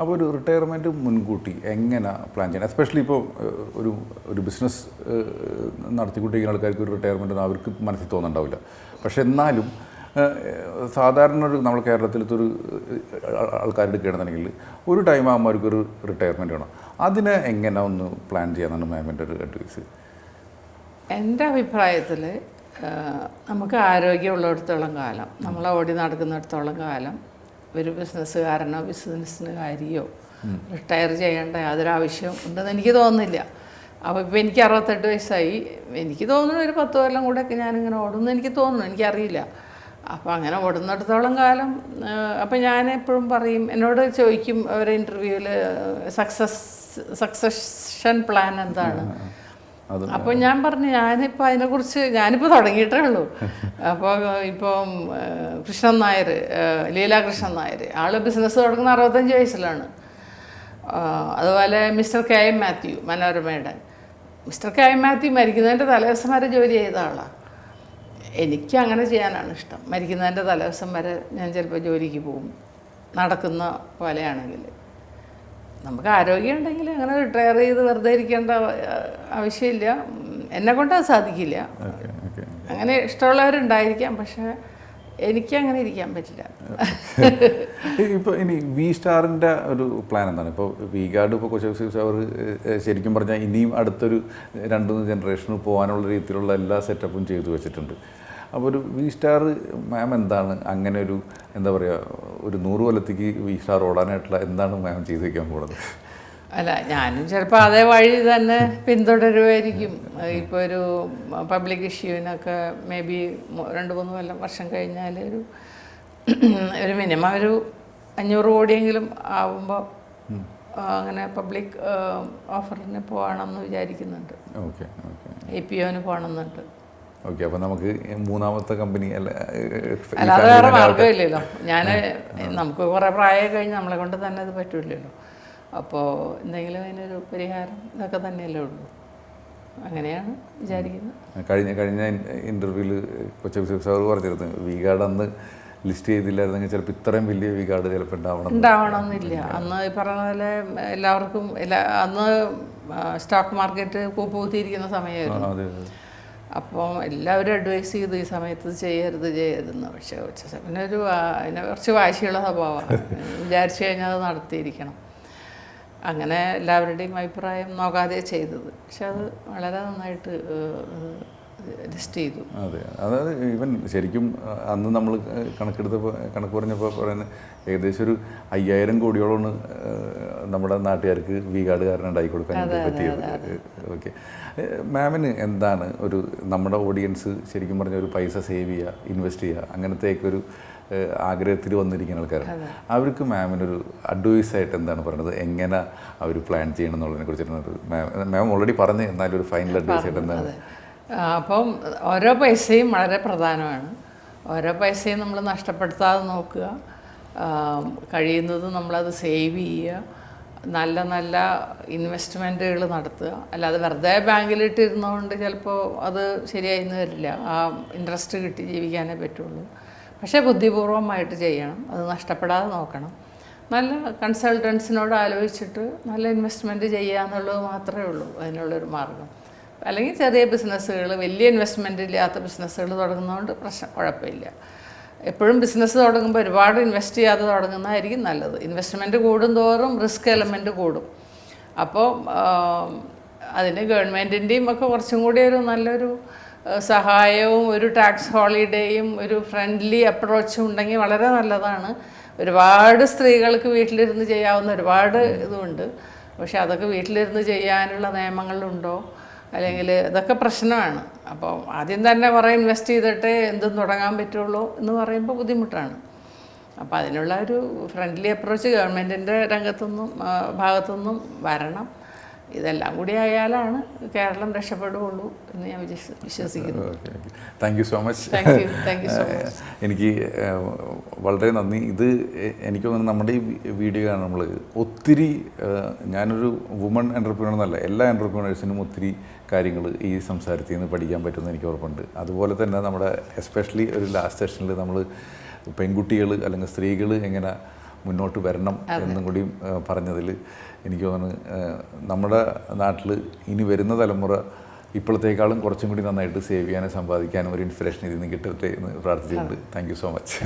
അപ്പോൾ ഒരു റിട്ടയർമെന്റ് മുൻകൂട്ടി എങ്ങനെ പ്ലാൻ ചെയ്യണം എസ്പെഷ്യലി ഇപ്പോൾ ഒരു ഒരു ബിസിനസ് നടത്തിക്കൊണ്ടിരിക്കുന്ന ആൾക്കാർക്ക് ഒരു റിട്ടയർമെന്റ് അവർക്ക് മനസ്സിൽ തോന്നുന്നുണ്ടാവില്ല പക്ഷെ എന്നാലും സാധാരണ ഒരു നമ്മൾ കേരളത്തിലത്തെ ഒരു ആൾക്കാരെടുക്കുകയാണെന്നുണ്ടെങ്കിൽ ഒരു ടൈം ആകുമ്പോൾ അവർക്കൊരു റിട്ടയർമെന്റ് വേണം. അതിനെ എങ്ങനെ ഒന്ന് പ്ലാൻ ചെയ്യാനാണ് മാമിന്റെ ഒരു അഡ്വൈസ് എന്റെ അഭിപ്രായത്തിൽ നമുക്ക് ആരോഗ്യമുള്ളിടത്തോളം കാലം നമ്മൾ ഓടി നടക്കുന്നിടത്തോളം കാലം ഒരു ബിസിനസ്സുകാരനോ ബിസിനസ്സിനുകാരിയോ റിട്ടയർ ചെയ്യേണ്ട യാതൊരു ആവശ്യവും ഉണ്ടെന്ന് എനിക്ക് തോന്നുന്നില്ല. അപ്പോൾ ഇപ്പോൾ എനിക്ക് അറുപത്തെട്ട് വയസ്സായി. എനിക്ക് തോന്നുന്നു ഒരു പത്ത് കൊല്ലം കൂടെയൊക്കെ ഞാനിങ്ങനെ ഓടുമെന്ന് എനിക്ക് തോന്നുന്നു. എനിക്കറിയില്ല. അപ്പോൾ അങ്ങനെ ഓടുന്നിടത്തോളം കാലം അപ്പോൾ ഞാൻ എപ്പോഴും പറയും എന്നോട് ചോദിക്കും ഒരു ഇന്റർവ്യൂവിൽ സക്സസ് സക്സഷൻ പ്ലാൻ എന്താണ്? അപ്പൊ അപ്പോൾ ഞാൻ പറഞ്ഞു ഞാനിപ്പോൾ അതിനെക്കുറിച്ച് ഞാനിപ്പോൾ തുടങ്ങിയിട്ടേ ഉള്ളൂ. അപ്പോൾ ഇപ്പം കൃഷ്ണൻ നായർ ലീലാകൃഷ്ണൻ ലീലാ കൃഷ്ണൻ നായർ ആൾ ബിസിനസ് തുടങ്ങുന്ന അറുപത്തഞ്ച് വയസ്സിലാണ്. അതുപോലെ മിസ്റ്റർ കെ എം മാത്യു മനോരമയുടെ. മിസ്റ്റർ കെ എം മാത്യു മരിക്കുന്നതിന്റെ തലേദിവസം വരെ ജോലി ചെയ്ത ആളാണ് എനിക്ക് അങ്ങനെ ചെയ്യാനാണ് ഇഷ്ടം. മരിക്കുന്നതിന്റെ തലേദിവസം വരെ ഞാൻ ചിലപ്പോൾ ജോലിക്ക് പോകും. നടക്കുന്ന പോലെയാണെങ്കിൽ. നമുക്ക് ആരോഗ്യം ഉണ്ടെങ്കിൽ അങ്ങനെ റിട്ടയർ ചെയ്ത് വെറുതെ ഇരിക്കേണ്ട ആവശ്യമില്ല. എന്നെ കൊണ്ട് അത് സാധിക്കില്ല. അങ്ങനെ ഇഷ്ടമുള്ളവരുണ്ടായിരിക്കാം പക്ഷേ എനിക്ക് അങ്ങനെ ഇരിക്കാൻ പറ്റില്ല. ഇപ്പോൾ ഇനി വി സ്റ്റാറിന്റെ ഒരു പ്ലാൻ എന്താണ്? ഇപ്പോൾ വി ഗാർഡ് ഇപ്പോൾ കൊച്ചു അവർ ശരിക്കും പറഞ്ഞാൽ ഇനിയും അടുത്തൊരു രണ്ട് മൂന്ന് ജനറേഷന് പോകാനുള്ള രീതിയിലുള്ള എല്ലാ സെറ്റപ്പും ചെയ്തു വെച്ചിട്ടുണ്ട്. അപ്പോൾ ഒരു വി സ്റ്റാർ മാം എന്താണ്? അങ്ങനെ ഒരു എന്താ പറയുക ഒരു നൂറ് കൊല്ലത്തേക്ക് വി സ്റ്റാർ ഓടാനായിട്ടുള്ള എന്താണ് മാം ചെയ്തു വയ്ക്കാൻ പോകുന്നത് അല്ല ഞാനും ചിലപ്പോൾ അതേ വഴി തന്നെ പിന്തുടരുമായിരിക്കും ഇപ്പോൾ ഒരു പബ്ലിക് ഇഷ്യൂവിനൊക്കെ മേ ബി രണ്ട് മൂന്ന് കൊല്ലം വർഷം കഴിഞ്ഞാൽ ഒരു ഒരു മിനിമം ഒരു അഞ്ഞൂറ് കോടിയെങ്കിലും ആവുമ്പോൾ അങ്ങനെ പബ്ലിക് ഓഫറിന് പോകണമെന്ന് വിചാരിക്കുന്നുണ്ട്. എ പി ഒന് പോകണമെന്നുണ്ട് ഓക്കെ അപ്പൊ നമുക്ക് മൂന്നാമത്തെ കമ്പനി അല്ല അല്ലാതെ വേറെ മാർഗമില്ലല്ലോ. ഞാൻ നമുക്ക് കുറേ പ്രായം കഴിഞ്ഞ് നമ്മളെ കൊണ്ട് തന്നെ അത് പറ്റില്ലല്ലോ. അപ്പോൾ എന്തെങ്കിലും അതിനൊരു പരിഹാരം ഇതൊക്കെ തന്നെയല്ലേ ഉള്ളൂ. അങ്ങനെയാണ് വിചാരിക്കുന്നത്. കഴിഞ്ഞ കഴിഞ്ഞ ഇന്റർവ്യൂൽ കൊച്ചു സാർ പറഞ്ഞിരുന്നു വികാർഡ് അന്ന് ലിസ്റ്റ് ചെയ്തില്ലായിരുന്നെങ്കിൽ ചിലപ്പോൾ ഇത്രയും വലിയ വീഗാർഡ് ചിലപ്പോൾ ഉണ്ടാവണം. ഉണ്ടാവണമെന്നില്ല അന്ന് ഈ പറഞ്ഞ പോലെ എല്ലാവർക്കും എല്ലാ അന്ന് സ്റ്റോക്ക് മാർക്കറ്റ് കൂപ്പുകുത്തിയിരിക്കുന്ന സമയമായിരുന്നു. അപ്പം എല്ലാവരും അഡ്വൈസ് ചെയ്തു ഈ സമയത്ത് ചെയ്യരുത് ചെയ്യരുതെന്ന് പക്ഷേ പിന്നെ ഒരു അതിനെ കുറച്ച് വാശിയുള്ള സ്വഭാവമാണ്. വിചാരിച്ചു കഴിഞ്ഞാൽ അത് നടത്തിയിരിക്കണം. അങ്ങനെ എല്ലാവരുടെയും അഭിപ്രായം നോക്കാതെ ചെയ്തത്. പക്ഷെ അത് വളരെ നന്നായിട്ട് ലിസ്റ്റ് ചെയ്തു. അതെ. അതായത് ഈവൻ ശരിക്കും അന്ന് നമ്മൾ കണക്കെടുത്തപ്പോൾ കണക്ക് പറഞ്ഞപ്പോൾ പറയുന്നത് ഏകദേശം ഒരു അയ്യായിരം കോടിയോളമാണ് നമ്മുടെ നാട്ടുകാർക്ക് വി കാർഡ് കാരണം ഉണ്ടാക്കി കൊടുക്കാൻ പറ്റിയത്. ഓക്കെ. മാമിന് എന്താണ് ഒരു നമ്മുടെ ഓഡിയൻസ് ശരിക്കും പറഞ്ഞ ഒരു പൈസ സേവ് ചെയ്യുക ഇൻവെസ്റ്റ് ചെയ്യുക അങ്ങനത്തെയൊക്കെ ഒരു ആഗ്രഹത്തിൽ വന്നിരിക്കുന്ന ആൾക്കാരാണ്. അവർക്ക് മാമിനൊരു അഡ്വൈസ് ആയിട്ട് എന്താണ് പറയുന്നത് എങ്ങനെ അവർ പ്ലാൻ ചെയ്യണം എന്നുള്ളതിനെ കുറിച്ചിട്ട് മാം മാം ഓൾറെഡി പറഞ്ഞു എന്നാലും ഒരു ഫൈനൽ അഡ്വൈസ് ആയിട്ട് എന്താണ് അപ്പം ഓരോ പൈസയും വളരെ പ്രധാനമാണ്. ഓരോ പൈസയും നമ്മൾ നഷ്ടപ്പെടുത്താതെ നോക്കുക. കഴിയുന്നത് നമ്മളത് സേവ് ചെയ്യുക. നല്ല നല്ല ഇൻവെസ്റ്റ്മെന്റുകൾ നടത്തുക. അല്ലാതെ വെറുതെ ബാങ്കിലിട്ടിരുന്നതുകൊണ്ട് ചിലപ്പോൾ അത് ശരിയായിന്ന് വരില്ല. ആ ഇൻട്രസ്റ്റ് കിട്ടി ജീവിക്കാനേ പറ്റുള്ളൂ. പക്ഷേ ബുദ്ധിപൂർവമായിട്ട് ചെയ്യണം. അത് നഷ്ടപ്പെടാതെ നോക്കണം. നല്ല കൺസൾട്ടൻസിനോട് ആലോചിച്ചിട്ട് നല്ല ഇൻവെസ്റ്റ്മെന്റ് ചെയ്യുക എന്നുള്ളത് മാത്രമേ ഉള്ളൂ. അതിനുള്ളൊരു മാർഗം. അല്ലെങ്കിൽ ചെറിയ ബിസിനസ്സുകൾ വലിയ ഇൻവെസ്റ്റ്മെന്റ് ഇല്ലാത്ത ബിസിനസ്സുകൾ തുടങ്ങുന്നതുകൊണ്ട് പ്രശ്നം കുഴപ്പമില്ല. എപ്പോഴും ബിസിനസ് തുടങ്ങുമ്പോൾ ഒരുപാട് ഇൻവെസ്റ്റ് ചെയ്യാതെ തുടങ്ങുന്നതായിരിക്കും നല്ലത്. ഇൻവെസ്റ്റ്മെന്റ് കൂടുന്തോറും റിസ്ക് എലമെന്റ് കൂടും. അപ്പോൾ അതിന് ഗവൺമെന്റിന്റെയും ഒക്കെ കുറച്ചും കൂടി ഒരു നല്ലൊരു സഹായവും ഒരു ടാക്സ് ഹോളിഡേയും ഒരു ഫ്രണ്ട്ലി അപ്രോച്ചും ഉണ്ടെങ്കിൽ വളരെ നല്ലതാണ്. ഒരുപാട് സ്ത്രീകൾക്ക് വീട്ടിലിരുന്ന് ചെയ്യാവുന്ന ഒരുപാട് ഇതുണ്ട്. പക്ഷെ അതൊക്കെ വീട്ടിലിരുന്ന് ചെയ്യാനുള്ള നിയമങ്ങളുണ്ടോ? അല്ലെങ്കിൽ ഇതൊക്കെ പ്രശ്നമാണ്. അപ്പോൾ ആദ്യം തന്നെ കുറേ ഇൻവെസ്റ്റ് ചെയ്തിട്ട് എന്തും തുടങ്ങാൻ പറ്റുള്ളൂ എന്ന് പറയുമ്പോൾ ബുദ്ധിമുട്ടാണ്. അപ്പോൾ അതിനുള്ള ഒരു ഫ്രണ്ട്ലി അപ്രോച്ച് ഗവൺമെന്റിന്റെ രംഗത്തുനിന്നും ഭാഗത്തുനിന്നും വരണം. ഇതെല്ലാം കൂടി ആയാലാണ് കേരളം രക്ഷപ്പെടുകയുള്ളൂ എന്ന് ഞാൻ വിശ്വസിക്കുന്നു. Thank you so much thank you thank you so much എനിക്ക് വളരെ നന്ദി. ഇത് എനിക്ക് തോന്നുന്നു നമ്മുടെ ഈ വീഡിയോ ആണ് നമ്മൾ ഒത്തിരി ഞാനൊരു വുമൺ എന്റർപ്രീനർ എന്നല്ല എല്ലാ എന്റർപ്രീനേഴ്സിനും ഒത്തിരി കാര്യങ്ങൾ ഈ സംസാരത്തിൽ നിന്ന് പഠിക്കാൻ പറ്റുമെന്ന് എനിക്ക് ഉറപ്പുണ്ട്. അതുപോലെ തന്നെ നമ്മുടെ എസ്പെഷ്യലി ഒരു ലാസ്റ്റ് സെഷനിൽ നമ്മൾ പെൺകുട്ടികൾ അല്ലെങ്കിൽ സ്ത്രീകൾ എങ്ങനെ മുന്നോട്ട് വരണം എന്നും കൂടി പറഞ്ഞതിൽ എനിക്ക് തോന്നുന്നു നമ്മുടെ നാട്ടിൽ ഇനി വരുന്ന തലമുറ ഇപ്പോഴത്തേക്കാളും കുറച്ചും കൂടി നന്നായിട്ട് സേവ് ചെയ്യാനും സമ്പാദിക്കാനും ഒരു ഇൻസ്പിറേഷൻ ഇതിൽ നിന്ന് കിട്ടട്ടെ എന്ന് പ്രാർത്ഥിച്ചിട്ടുണ്ട് താങ്ക് യു സോ മച്ച്